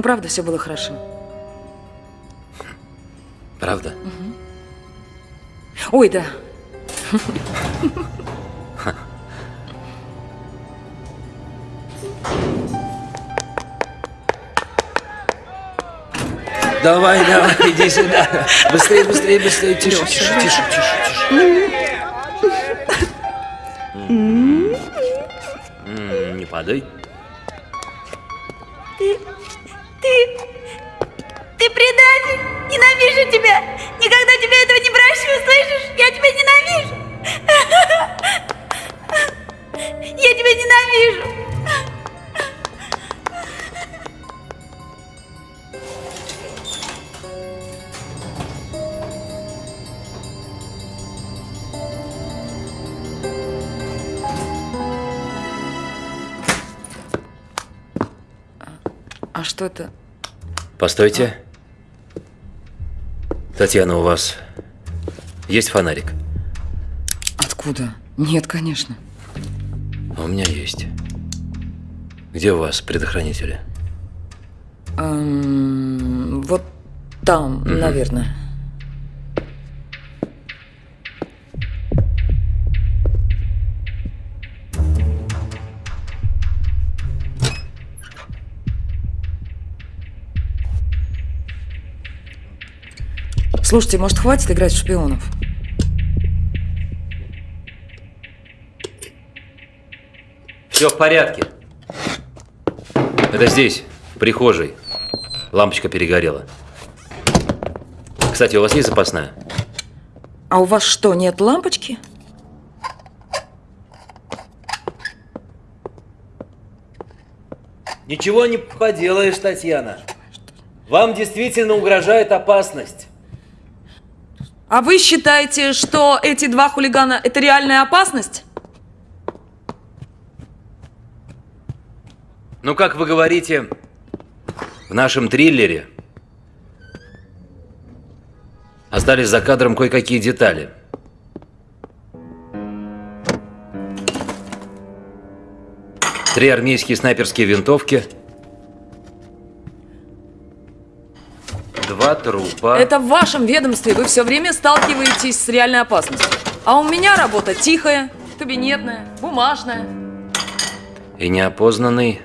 Но правда, все было хорошо. Правда? Ой, да. Давай, давай, иди сюда. Быстрее, быстрее, быстрее. Тише, тише, тише, тише, тише. Не падай. Предатель! Ненавижу тебя! Никогда тебе этого не прощу, слышишь? Я тебя ненавижу! Я тебя ненавижу! А что это? Постойте. Татьяна, у вас есть фонарик? Откуда? Нет, конечно. А у меня есть. Где у вас предохранители? Эм, вот там, Мгм. наверное. Слушайте, может, хватит играть в шпионов? Все в порядке. Это здесь, в прихожей. Лампочка перегорела. Кстати, у вас есть запасная? А у вас что, нет лампочки? Ничего не поделаешь, Татьяна. Вам действительно угрожает опасность. А вы считаете, что эти два хулигана – это реальная опасность? Ну, как вы говорите, в нашем триллере остались за кадром кое-какие детали. Три армейские снайперские винтовки, два трупа. Это в вашем ведомстве. Вы все время сталкиваетесь с реальной опасностью. А у меня работа тихая, кабинетная, бумажная. И неопознанный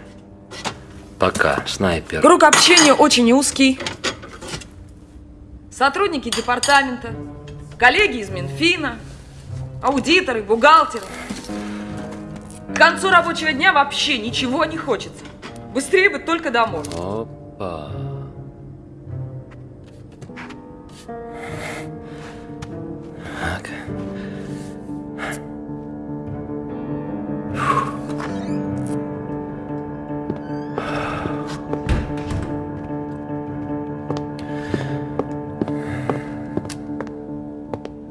пока снайпер. Круг общения очень узкий. Сотрудники департамента, коллеги из Минфина, аудиторы, бухгалтеры. К концу рабочего дня вообще ничего не хочется. Быстрее бы только домой. Опа. Так.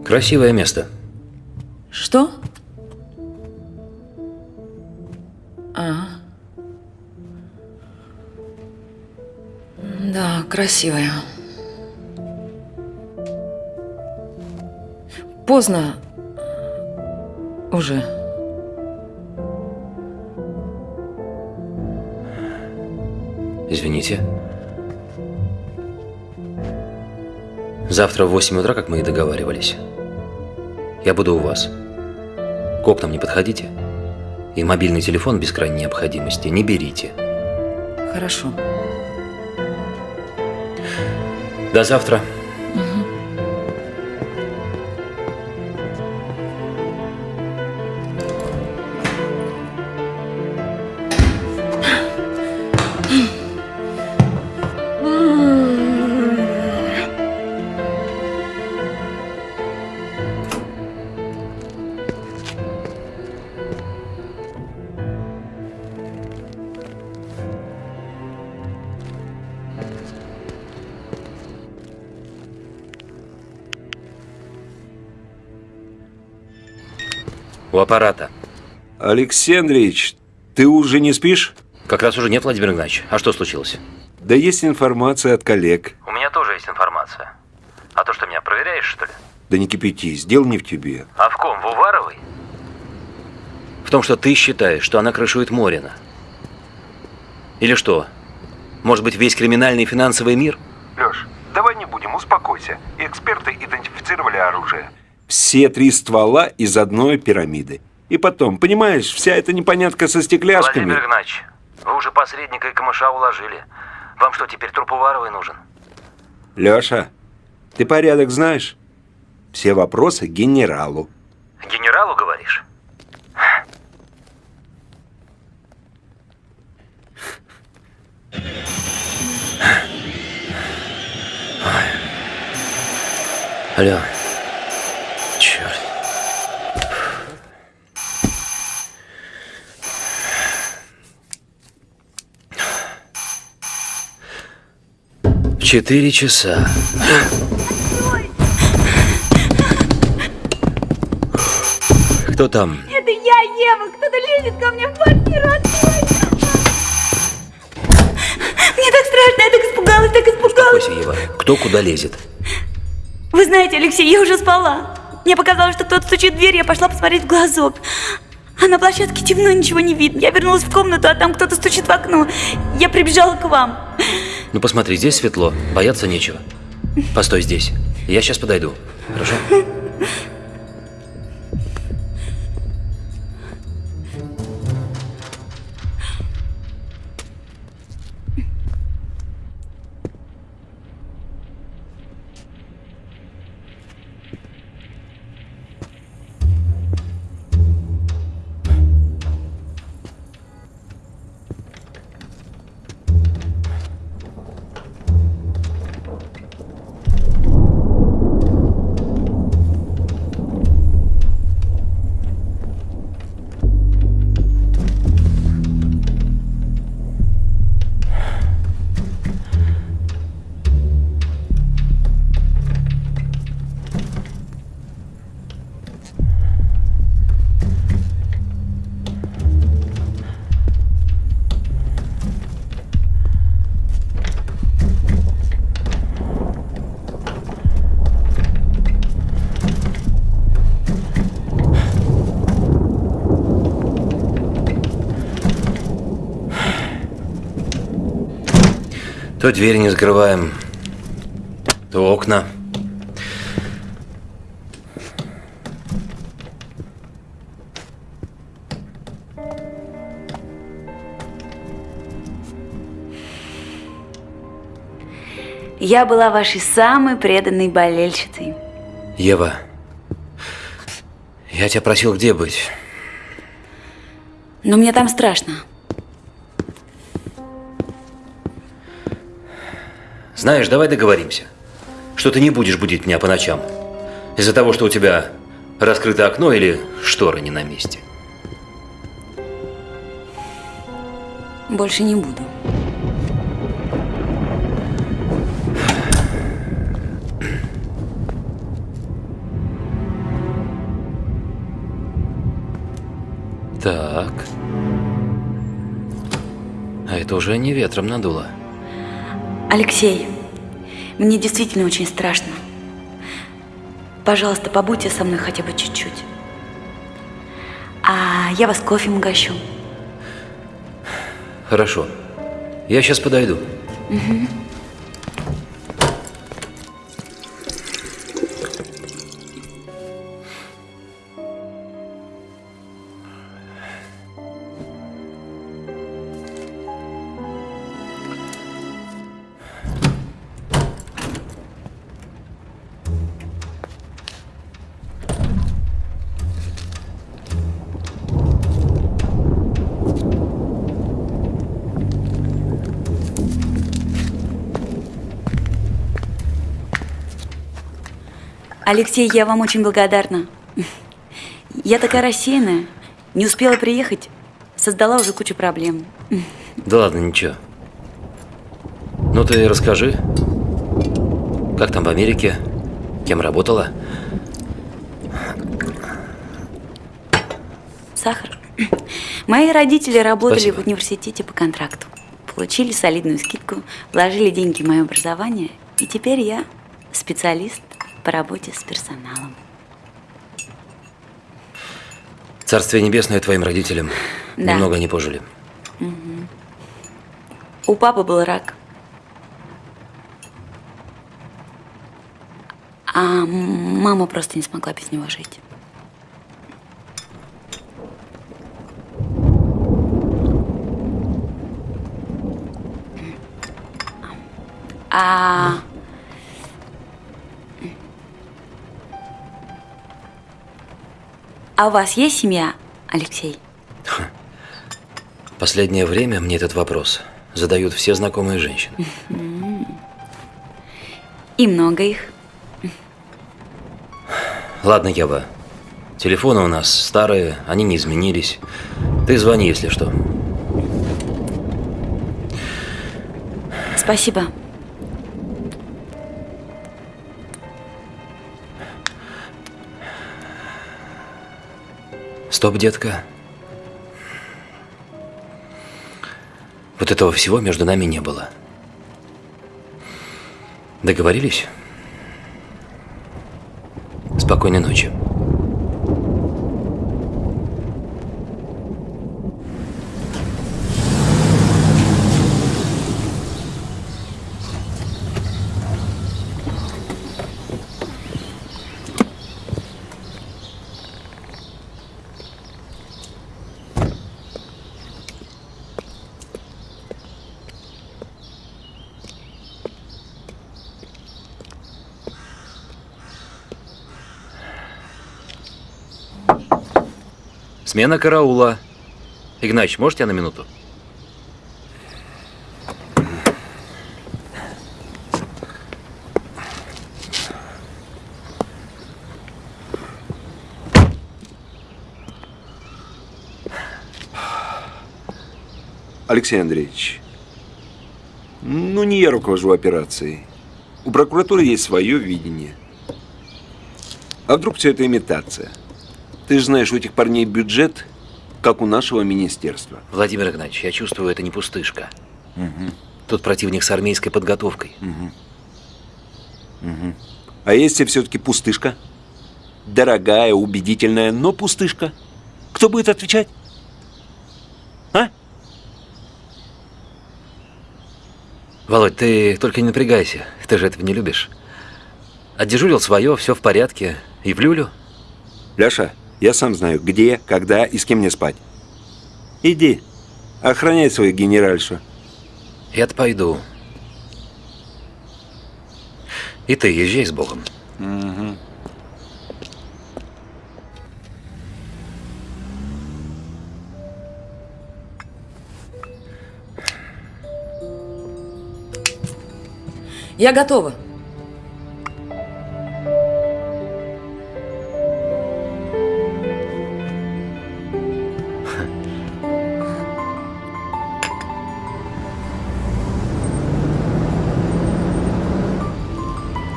Красивое место. Что? А. Да, красивая. Поздно. Уже. Извините. Завтра в 8 утра, как мы и договаривались. Я буду у вас. К окнам не подходите. И мобильный телефон без крайней необходимости не берите. Хорошо. До завтра. У аппарата. Алексей Андреевич, ты уже не спишь? Как раз уже нет, Владимир Игнатьевич. А что случилось? Да есть информация от коллег. У меня тоже есть информация. А то, что меня проверяешь, что ли? Да не кипятись, дело не в тебе. А в ком? В Уваровой? В том, что ты считаешь, что она крышует Морина. Или что? Может быть, весь криминальный и финансовый мир? Леш, давай не будем, успокойся. Эксперты идентифицировали оружие. Все три ствола из одной пирамиды. И потом, понимаешь, вся эта непонятка со стекляшками. Владимир Игнатьевич, вы уже посредника и камыша уложили. Вам что, теперь труп Уваровой нужен? Леша, ты порядок знаешь? Все вопросы генералу. Генералу говоришь? Алло. Черт. В четыре часа. Кто там? Это я, Ева! Кто-то лезет ко мне в квартиру! Мне так страшно, я так испугалась, так испугалась. Успокойся, Ева. Кто куда лезет? Вы знаете, Алексей, я уже спала. Мне показалось, что кто-то стучит в дверь, я пошла посмотреть в глазок. А на площадке темно, ничего не видно. Я вернулась в комнату, а там кто-то стучит в окно. Я прибежала к вам. Ну посмотри, здесь светло, бояться нечего. Постой здесь. Я сейчас подойду. Хорошо? То дверь не закрываем, то окна. Я была вашей самой преданной болельщицей. Ева, я тебя просил где быть? Но мне там страшно. Знаешь, давай договоримся, что ты не будешь будить меня по ночам. Из-за того, что у тебя раскрыто окно или шторы не на месте. Больше не буду. Так. А это уже не ветром надуло. Алексей, мне действительно очень страшно. Пожалуйста, побудьте со мной хотя бы чуть-чуть. А я вас кофе угощу. Хорошо. Я сейчас подойду. Мгм. Алексей, я вам очень благодарна. Я такая рассеянная. Не успела приехать. Создала уже кучу проблем. Да ладно, ничего. Ну ты расскажи, как там в Америке, кем работала? Сахар. Мои родители работали Спасибо. в университете по контракту. Получили солидную скидку, вложили деньги в мое образование. И теперь я специалист по работе с персоналом. Царствие небесное твоим родителям. Да. Немного не пожили. Мгм. У папы был рак. А мама просто не смогла без него жить. А... А у вас есть семья, Алексей? Последнее время мне этот вопрос задают все знакомые женщины. И много их. Ладно, Ева. Телефоны у нас старые, они не изменились. Ты звони, если что. Спасибо. Стоп, детка. Вот этого всего между нами не было. Договорились? Спокойной ночи. Смена караула. Игнач, можете на минуту? Алексей Андреевич, ну не я руковожу операцией. У прокуратуры есть свое видение. А вдруг все это имитация? Ты же знаешь, у этих парней бюджет, как у нашего министерства. Владимир Игнатьевич, я чувствую, это не пустышка. Мгм. Тут противник с армейской подготовкой. Мгм. Мгм. А если все-таки пустышка? Дорогая, убедительная, но пустышка. Кто будет отвечать? Володь, ты только не напрягайся. Ты же этого не любишь. Отдежурил свое, все в порядке. И в люлю. Ляша, я сам знаю, где, когда и с кем мне спать. Иди, охраняй свою генеральшу. Я-то пойду. И ты езжай с Богом. Угу. Я готова.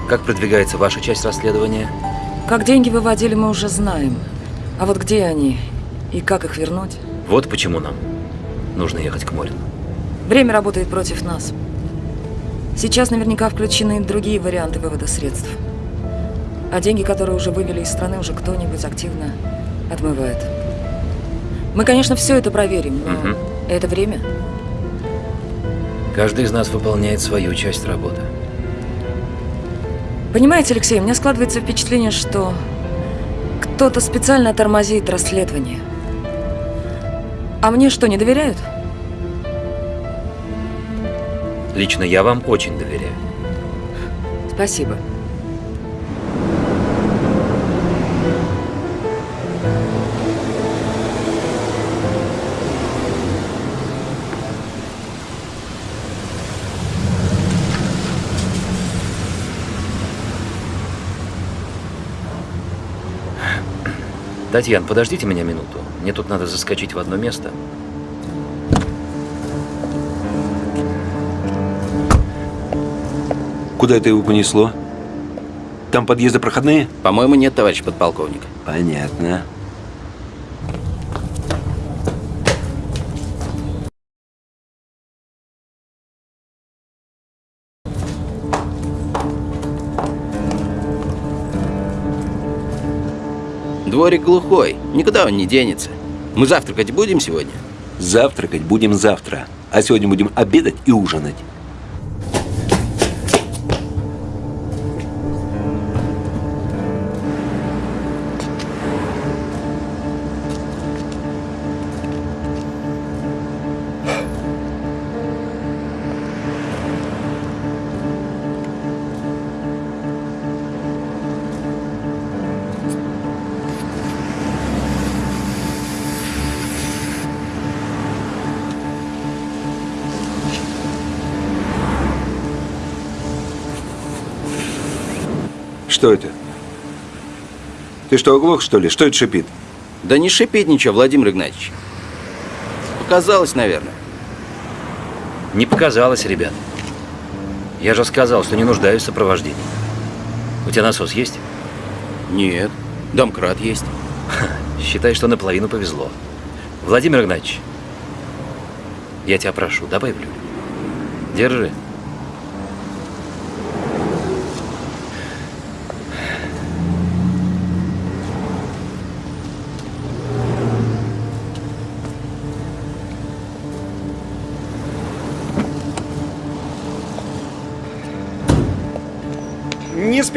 Как продвигается ваша часть расследования? Как деньги выводили, мы уже знаем. А вот где они и как их вернуть? Вот почему нам нужно ехать к Морину. Время работает против нас. Сейчас наверняка включены другие варианты вывода средств. А деньги, которые уже вывели из страны, уже кто-нибудь активно отмывает. Мы, конечно, все это проверим, но Мгм. это время. Каждый из нас выполняет свою часть работы. Понимаете, Алексей, у меня складывается впечатление, что кто-то специально тормозит расследование. А мне что, не доверяют? Лично я вам очень доверяю. Спасибо. Татьян, подождите меня минуту. Мне тут надо заскочить в одно место. Куда это его понесло? Там подъезды проходные? По-моему, нет, товарищ подполковник. Понятно. Дворик глухой, никуда он не денется. Мы завтракать будем сегодня? Завтракать будем завтра. А сегодня будем обедать и ужинать. Что это? Ты что, оглох, что ли? Что это шипит? Да не шипит ничего, Владимир Игнатьевич. Показалось, наверное. Не показалось, ребят. Я же сказал, что не нуждаюсь в сопровождении. У тебя насос есть? Нет. Домкрат есть. Считай, что наполовину повезло. Владимир Игнатьевич, я тебя прошу, добавь в. Держи.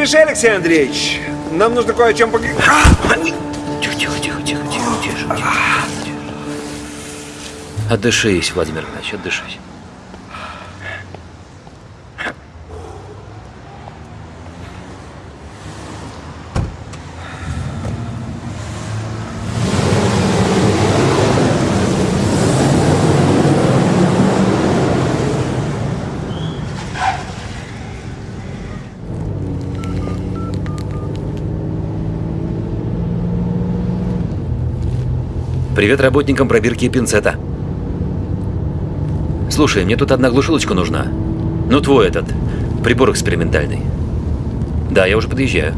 Спеши, Алексей Андреевич. Нам нужно кое о чем поговорить. Тихо, тихо, тихо, тихо, тихо, тихо, тихо. Отдышись, Владимир Игнатьевич, отдышись. Привет работникам пробирки и пинцета. Слушай, мне тут одна глушилочка нужна. Ну, твой этот, прибор экспериментальный. Да, я уже подъезжаю.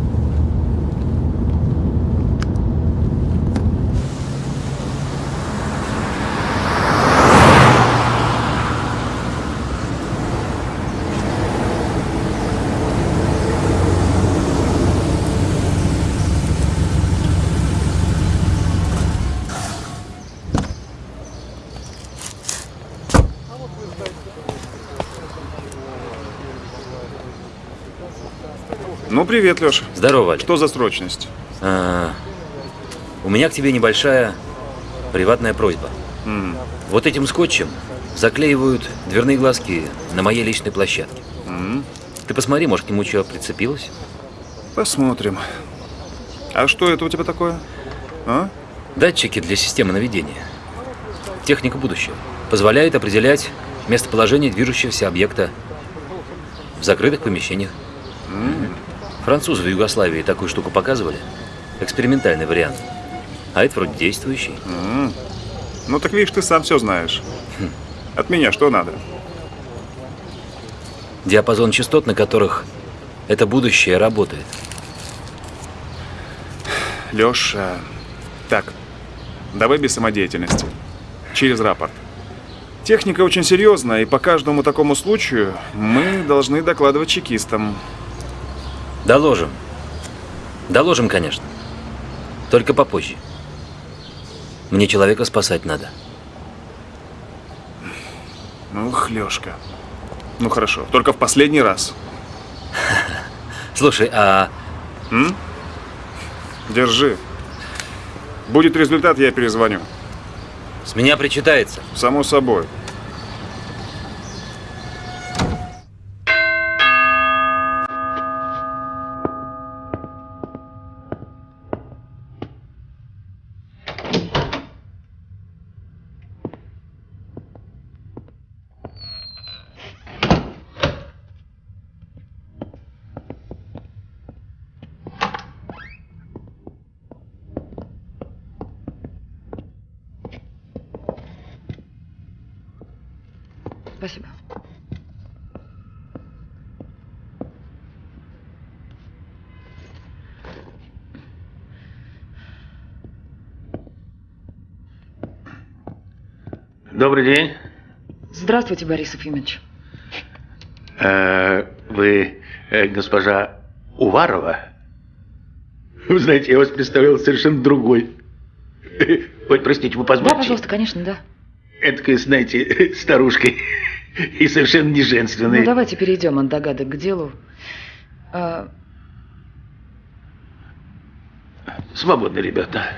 Ну, привет, Леша. Здорово, Валя. Что за срочность? А, у меня к тебе небольшая приватная просьба. М, Вот этим скотчем заклеивают дверные глазки на моей личной площадке. м. Ты посмотри, может, к нему что прицепилось? Посмотрим. А что это у тебя такое? А? Датчики для системы наведения. Техника будущего. Позволяет определять местоположение движущегося объекта в закрытых помещениях. Французы в Югославии такую штуку показывали. Экспериментальный вариант. А это вроде действующий. М. Ну так видишь, ты сам все знаешь. От меня что надо? Диапазон частот, на которых это будущее работает. Леша, так, давай без самодеятельности. Через рапорт. Техника очень серьезная, и по каждому такому случаю мы должны докладывать чекистам. Доложим. Доложим, конечно. Только попозже. Мне человека спасать надо. Ну, Лешка. Ну хорошо, только в последний раз. Слушай, а... М? Держи. Будет результат, я перезвоню. С меня причитается. Само собой. Спасибо. Добрый день. Здравствуйте, Борис Ефимович. Э, Вы э, госпожа Уварова? Вы знаете, я вас представлял совершенно другой. Ой, простите, вы Да, позволите? пожалуйста, конечно, да. Эдакой, знаете, старушкой. И совершенно не женственной. Ну, давайте перейдем от догадок к делу. А, Свободны, ребята.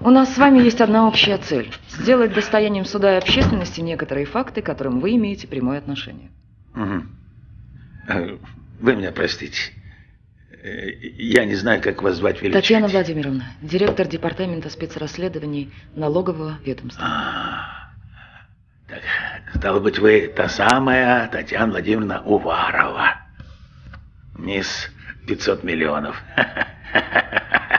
У нас с вами есть одна общая цель – сделать достоянием суда и общественности некоторые факты, к которым вы имеете прямое отношение. Э, Вы меня простите. Э, Я не знаю, как вас звать величать. Татьяна Владимировна, директор департамента спецрасследований налогового ведомства. Стало быть, вы та самая Татьяна Владимировна Уварова. Мисс 500 миллионов.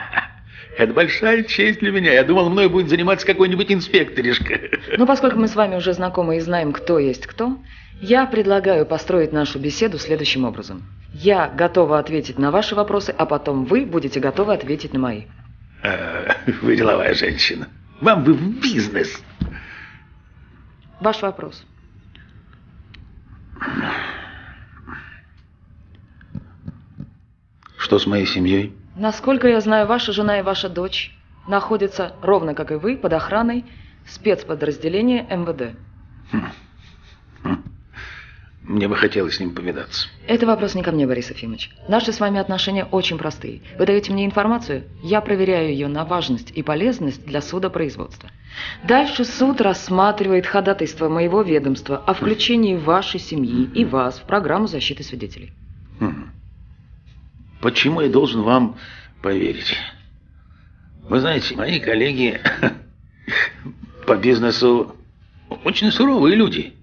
Это большая честь для меня. Я думал, мной будет заниматься какой-нибудь инспекторишка. Но поскольку мы с вами уже знакомы и знаем, кто есть кто, я предлагаю построить нашу беседу следующим образом. Я готова ответить на ваши вопросы, а потом вы будете готовы ответить на мои. Э, Вы деловая женщина. Вам бы в бизнес. Ваш вопрос. Что с моей семьей? Насколько я знаю, ваша жена и ваша дочь находятся, ровно как и вы, под охраной спецподразделения МВД. Мне бы хотелось с ним повидаться. Это вопрос не ко мне, Борис Ефимович. Наши с вами отношения очень простые. Вы даете мне информацию, я проверяю ее на важность и полезность для судопроизводства. Дальше суд рассматривает ходатайство моего ведомства о включении вашей семьи и вас в программу защиты свидетелей. Почему я должен вам поверить? Вы знаете, мои коллеги по бизнесу очень суровые люди.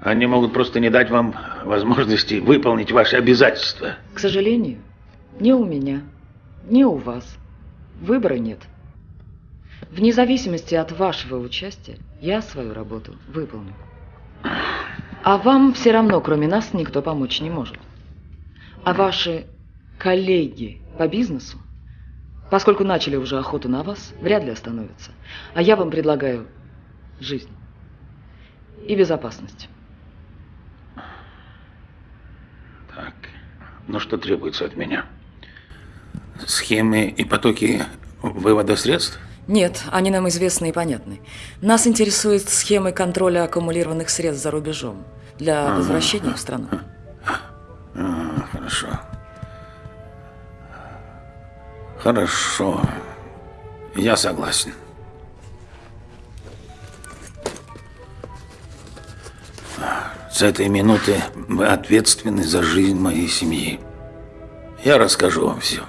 Они могут просто не дать вам возможности выполнить ваши обязательства. К сожалению, ни у меня, ни у вас выбора нет. Вне зависимости от вашего участия, я свою работу выполню. А вам все равно, кроме нас, никто помочь не может. А ваши коллеги по бизнесу, поскольку начали уже охоту на вас, вряд ли остановятся. А я вам предлагаю жизнь и безопасность. Так, ну что требуется от меня? Схемы и потоки вывода средств? Нет, они нам известны и понятны. Нас интересуют схемы контроля аккумулированных средств за рубежом для возвращения в страну. А, хорошо. Хорошо. Я согласен. С этой минуты вы ответственны за жизнь моей семьи. Я расскажу вам все.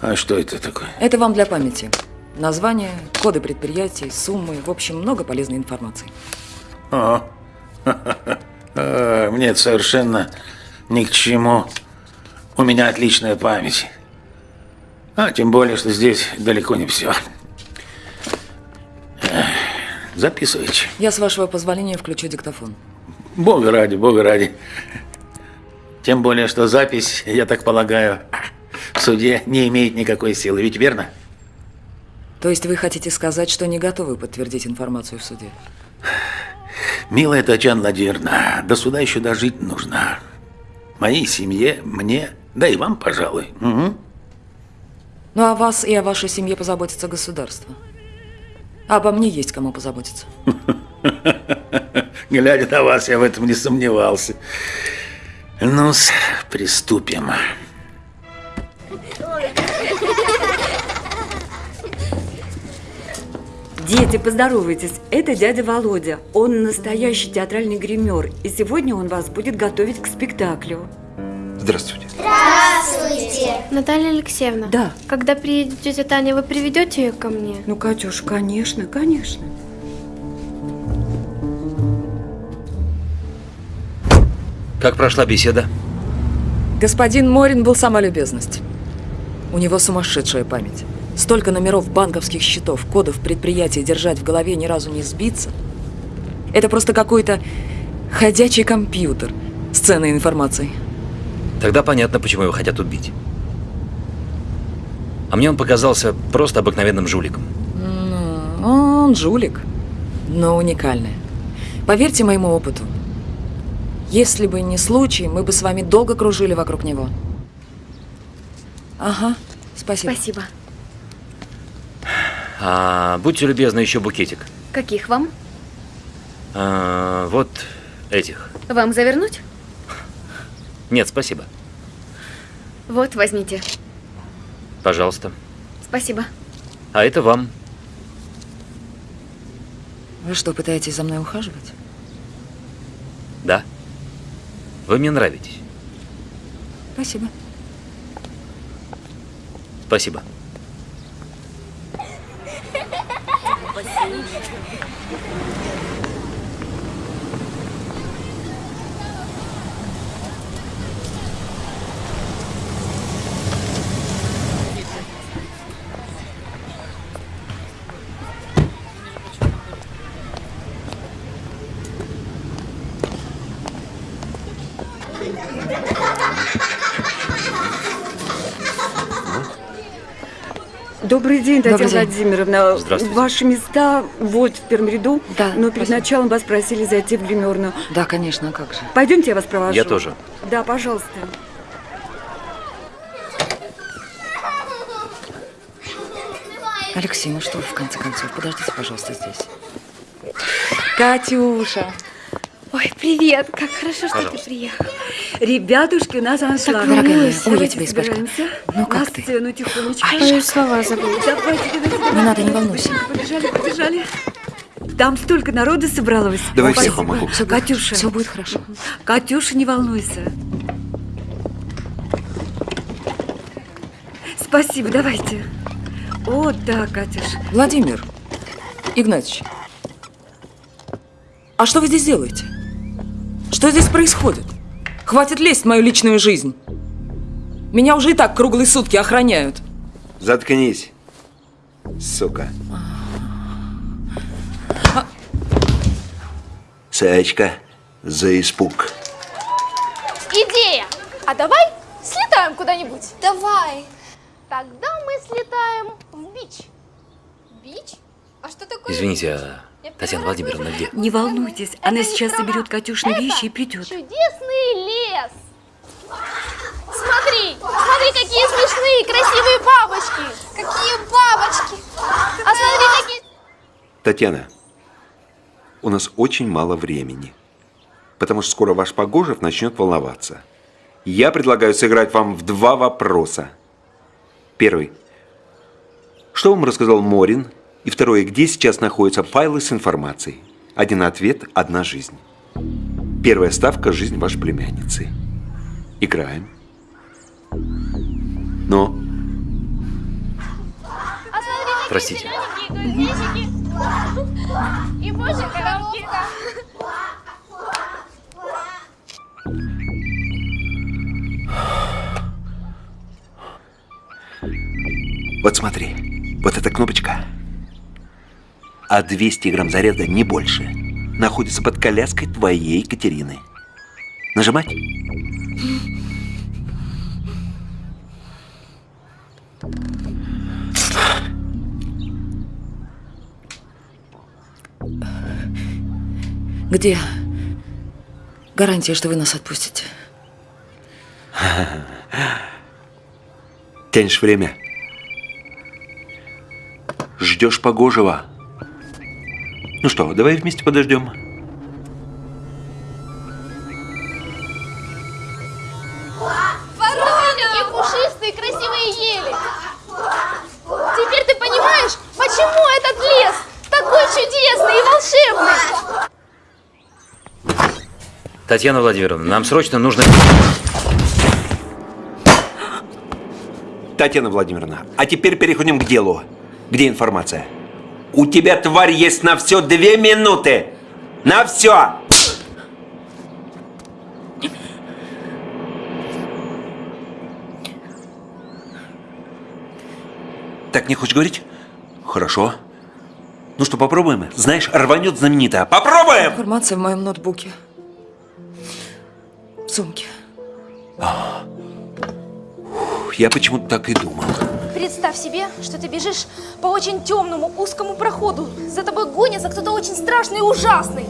А что это такое? Это вам для памяти. Название, коды предприятий, суммы, в общем, много полезной информации. О, А, мне это совершенно ни к чему. У меня отличная память. А тем более, что здесь далеко не все. Записывайте. Я, с вашего позволения, включу диктофон. Бога ради, бога ради. Тем более, что запись, я так полагаю, в суде не имеет никакой силы, ведь верно? То есть вы хотите сказать, что не готовы подтвердить информацию в суде? Милая Татьяна Владимировна, до суда еще дожить нужно. Моей семье, мне, да и вам, пожалуй. Угу. Ну, о вас и о вашей семье позаботится государство. А обо мне есть кому позаботиться. Глядя на вас, я в этом не сомневался. ну приступим. Дети, поздоровайтесь. Это дядя Володя. Он настоящий театральный гример. И сегодня он вас будет готовить к спектаклю. Здравствуйте. Здравствуйте. Наталья Алексеевна. Да. Когда приедет тетя Таня, вы приведете ее ко мне? Ну, Катюш, конечно, конечно. Как прошла беседа? Господин Морин был сама любезность. У него сумасшедшая память. Столько номеров банковских счетов, кодов предприятия держать в голове ни разу не сбиться. Это просто какой-то ходячий компьютер с ценной информацией. Тогда понятно, почему его хотят убить. А мне он показался просто обыкновенным жуликом. Ну, он жулик, но уникальный. Поверьте моему опыту, если бы не случай, мы бы с вами долго кружили вокруг него. Ага, спасибо. Спасибо. А, будьте любезны, еще букетик. Каких вам? А, вот этих. Вам завернуть? Нет, спасибо. Вот, возьмите. Пожалуйста. Спасибо. А это вам. Вы что, пытаетесь за мной ухаживать? Да. Вы мне нравитесь. Спасибо. Спасибо. Добрый день, Татьяна Добрый день. Владимировна. Здравствуйте. Ваши места вот в первом ряду. Да, Но перед спасибо. началом вас просили зайти в гримерную. Да, конечно, а как же. Пойдемте, я вас провожу. Я тоже. Да, пожалуйста. Алексей, ну что вы в конце концов? Подождите, пожалуйста, здесь. Катюша. Ой, привет. Как хорошо, что Пожалуйста. ты приехал. Ребятушки, у нас аншлаг. дорогая моя. Ой, я тебя собираемся. Ну, как На ты? сцену тихонечко. Ай, слова забыла. Давайте, давайте, давайте. Не надо, не волнуйся. Побежали, побежали. Там столько народу собралось. Давай Спасибо. всех помогу. Всё, Катюша. Все будет хорошо. Катюша, не волнуйся. Спасибо, давайте. О, да, Катюш. Владимир Игнатьевич, а что вы здесь делаете? Что здесь происходит? Хватит лезть в мою личную жизнь. Меня уже и так круглые сутки охраняют. Заткнись, сука. Саечка, за испуг. Идея! А давай слетаем куда-нибудь? Давай. Тогда мы слетаем в бич. Бич? А что такое Извините, а Татьяна Владимировна где? Не волнуйтесь, она сейчас соберет Катюшины вещи и придет. Чудесный лес. Смотри, смотри, какие смешные, красивые бабочки. Какие бабочки? А смотри, какие... Татьяна, у нас очень мало времени, потому что скоро ваш Погожев начнет волноваться. Я предлагаю сыграть вам в два вопроса. Первый. Что вам рассказал Морин? И второе. Где сейчас находятся файлы с информацией? Один ответ, одна жизнь. Первая ставка – жизнь вашей племянницы. Играем. Ну, Простите. И больше коробки. вот смотри. Вот эта кнопочка. А 200 грамм заряда, не больше, находится под коляской твоей Екатерины. Нажимать? Где гарантия, что вы нас отпустите? Тянешь время. Ждешь погожего. Ну что, давай вместе подождем. Вороны такие пушистые, красивые ели. Теперь ты понимаешь, почему этот лес такой чудесный и волшебный? Татьяна Владимировна, нам срочно нужно... Татьяна Владимировна, а теперь переходим к делу. Где информация? У тебя, тварь, есть на все две минуты. На все! Так не хочешь говорить? Хорошо. Ну что, попробуем? Знаешь, рванет знаменитая. Попробуем! Информация в моем ноутбуке. В сумке. Я почему-то так и думал. Представь себе, что ты бежишь по очень темному узкому проходу. За тобой гонится кто-то очень страшный и ужасный.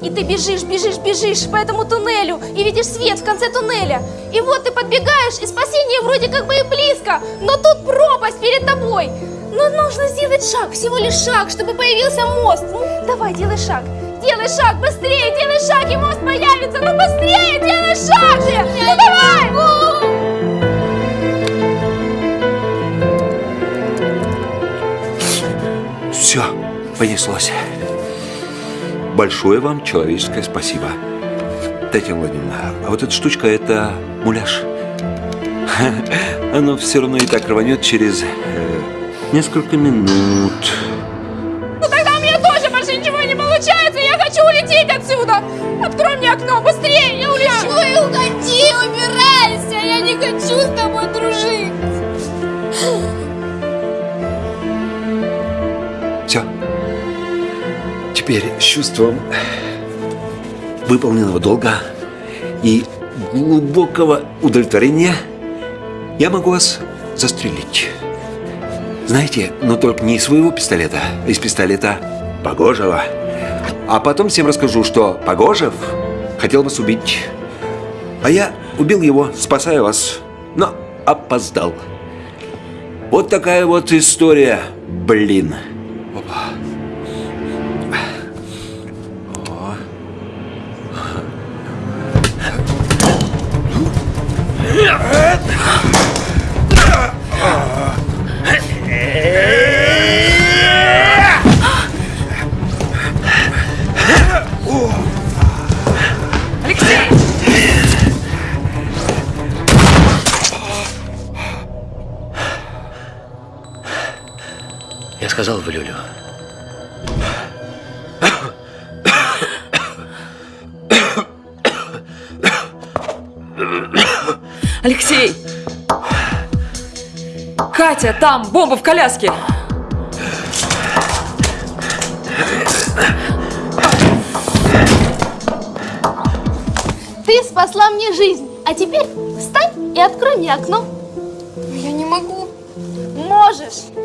И ты бежишь, бежишь, бежишь по этому туннелю и видишь свет в конце туннеля. И вот ты подбегаешь, и спасение вроде как бы и близко, но тут пропасть перед тобой. Но нужно сделать шаг, всего лишь шаг, чтобы появился мост. Ну, давай, делай шаг. Делай шаг, быстрее, делай шаг, и мост появится. Ну, быстрее, делай шаг же. Ну, давай. Все, понеслось. Большое вам человеческое спасибо. Татьяна Владимировна, а вот эта штучка – это муляж. Оно все равно и так рванет через э, несколько минут. Ну тогда у меня тоже больше ничего не получается, я хочу улететь отсюда! Открой мне окно, быстрее, я улечу! И уходи, убирайся, я не хочу с тобой Теперь с чувством выполненного долга и глубокого удовлетворения я могу вас застрелить. Знаете, но только не из своего пистолета, а из пистолета Погожева. А потом всем расскажу, что Погожев хотел вас убить. А я убил его, спасая вас, но опоздал. Вот такая вот история, блин. Опа. Сказал в Люлю. Алексей! Катя, там, бомба в коляске! Ты спасла мне жизнь, а теперь встань и открой мне окно. Я не могу. Можешь.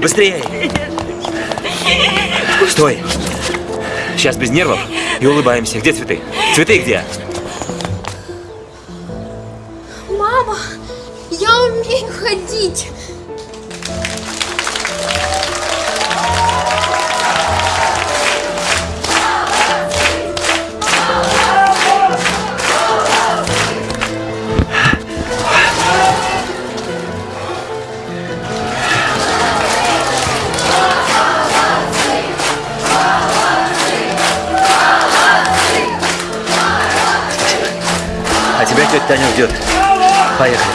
Быстрее! Стой! Сейчас без нервов и улыбаемся. Где цветы? Цветы где?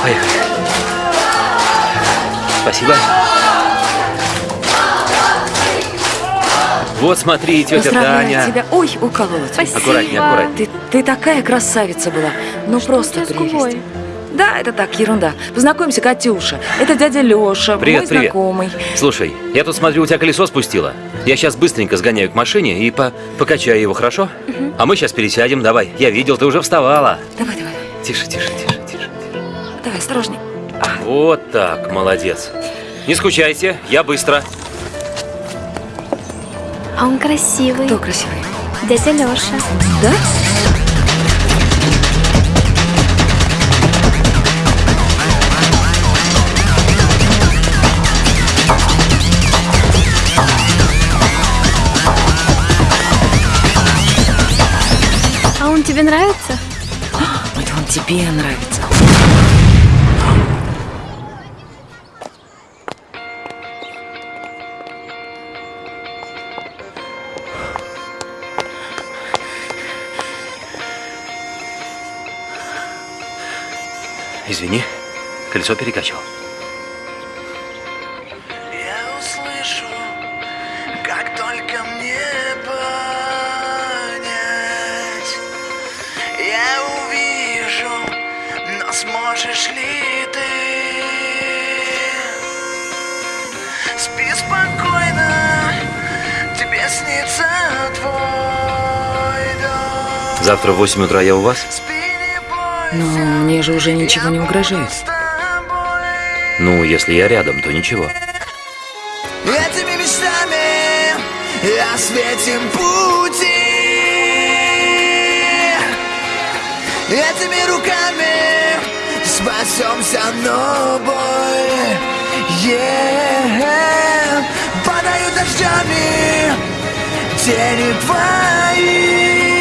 Поехали. Спасибо. Вот смотри, тетя Поздравляю Таня. тебя. Ой, уколола тебя. Спасибо. Аккуратнее, аккуратнее. Ты, ты такая красавица была. Ну просто прелесть. Да, это так, ерунда. Познакомься, Катюша. Это дядя Леша, Привет, мой привет. знакомый. Слушай, я тут смотрю, у тебя колесо спустило. Я сейчас быстренько сгоняю к машине и по покачаю его, хорошо? А мы сейчас пересядем, давай. Я видел, ты уже вставала. Давай, давай, Тише, тише, тише, осторожней. Вот так, молодец. Не скучайте, я быстро. А он красивый. Кто красивый? Дядя Леша. Да? А он тебе нравится? Это он тебе нравится. Извини, колесо перекачивал. Я услышу, как только мне понять. Я увижу, но сможешь ли ты? Спи спокойно, тебе снится твой дом. Завтра в 8 утра я у вас? Но мне же уже ничего не угрожает. Ну, если я рядом, то ничего. Этими мечтами осветим пути Этими руками спасемся, но боль yeah. Падают дождями тени твои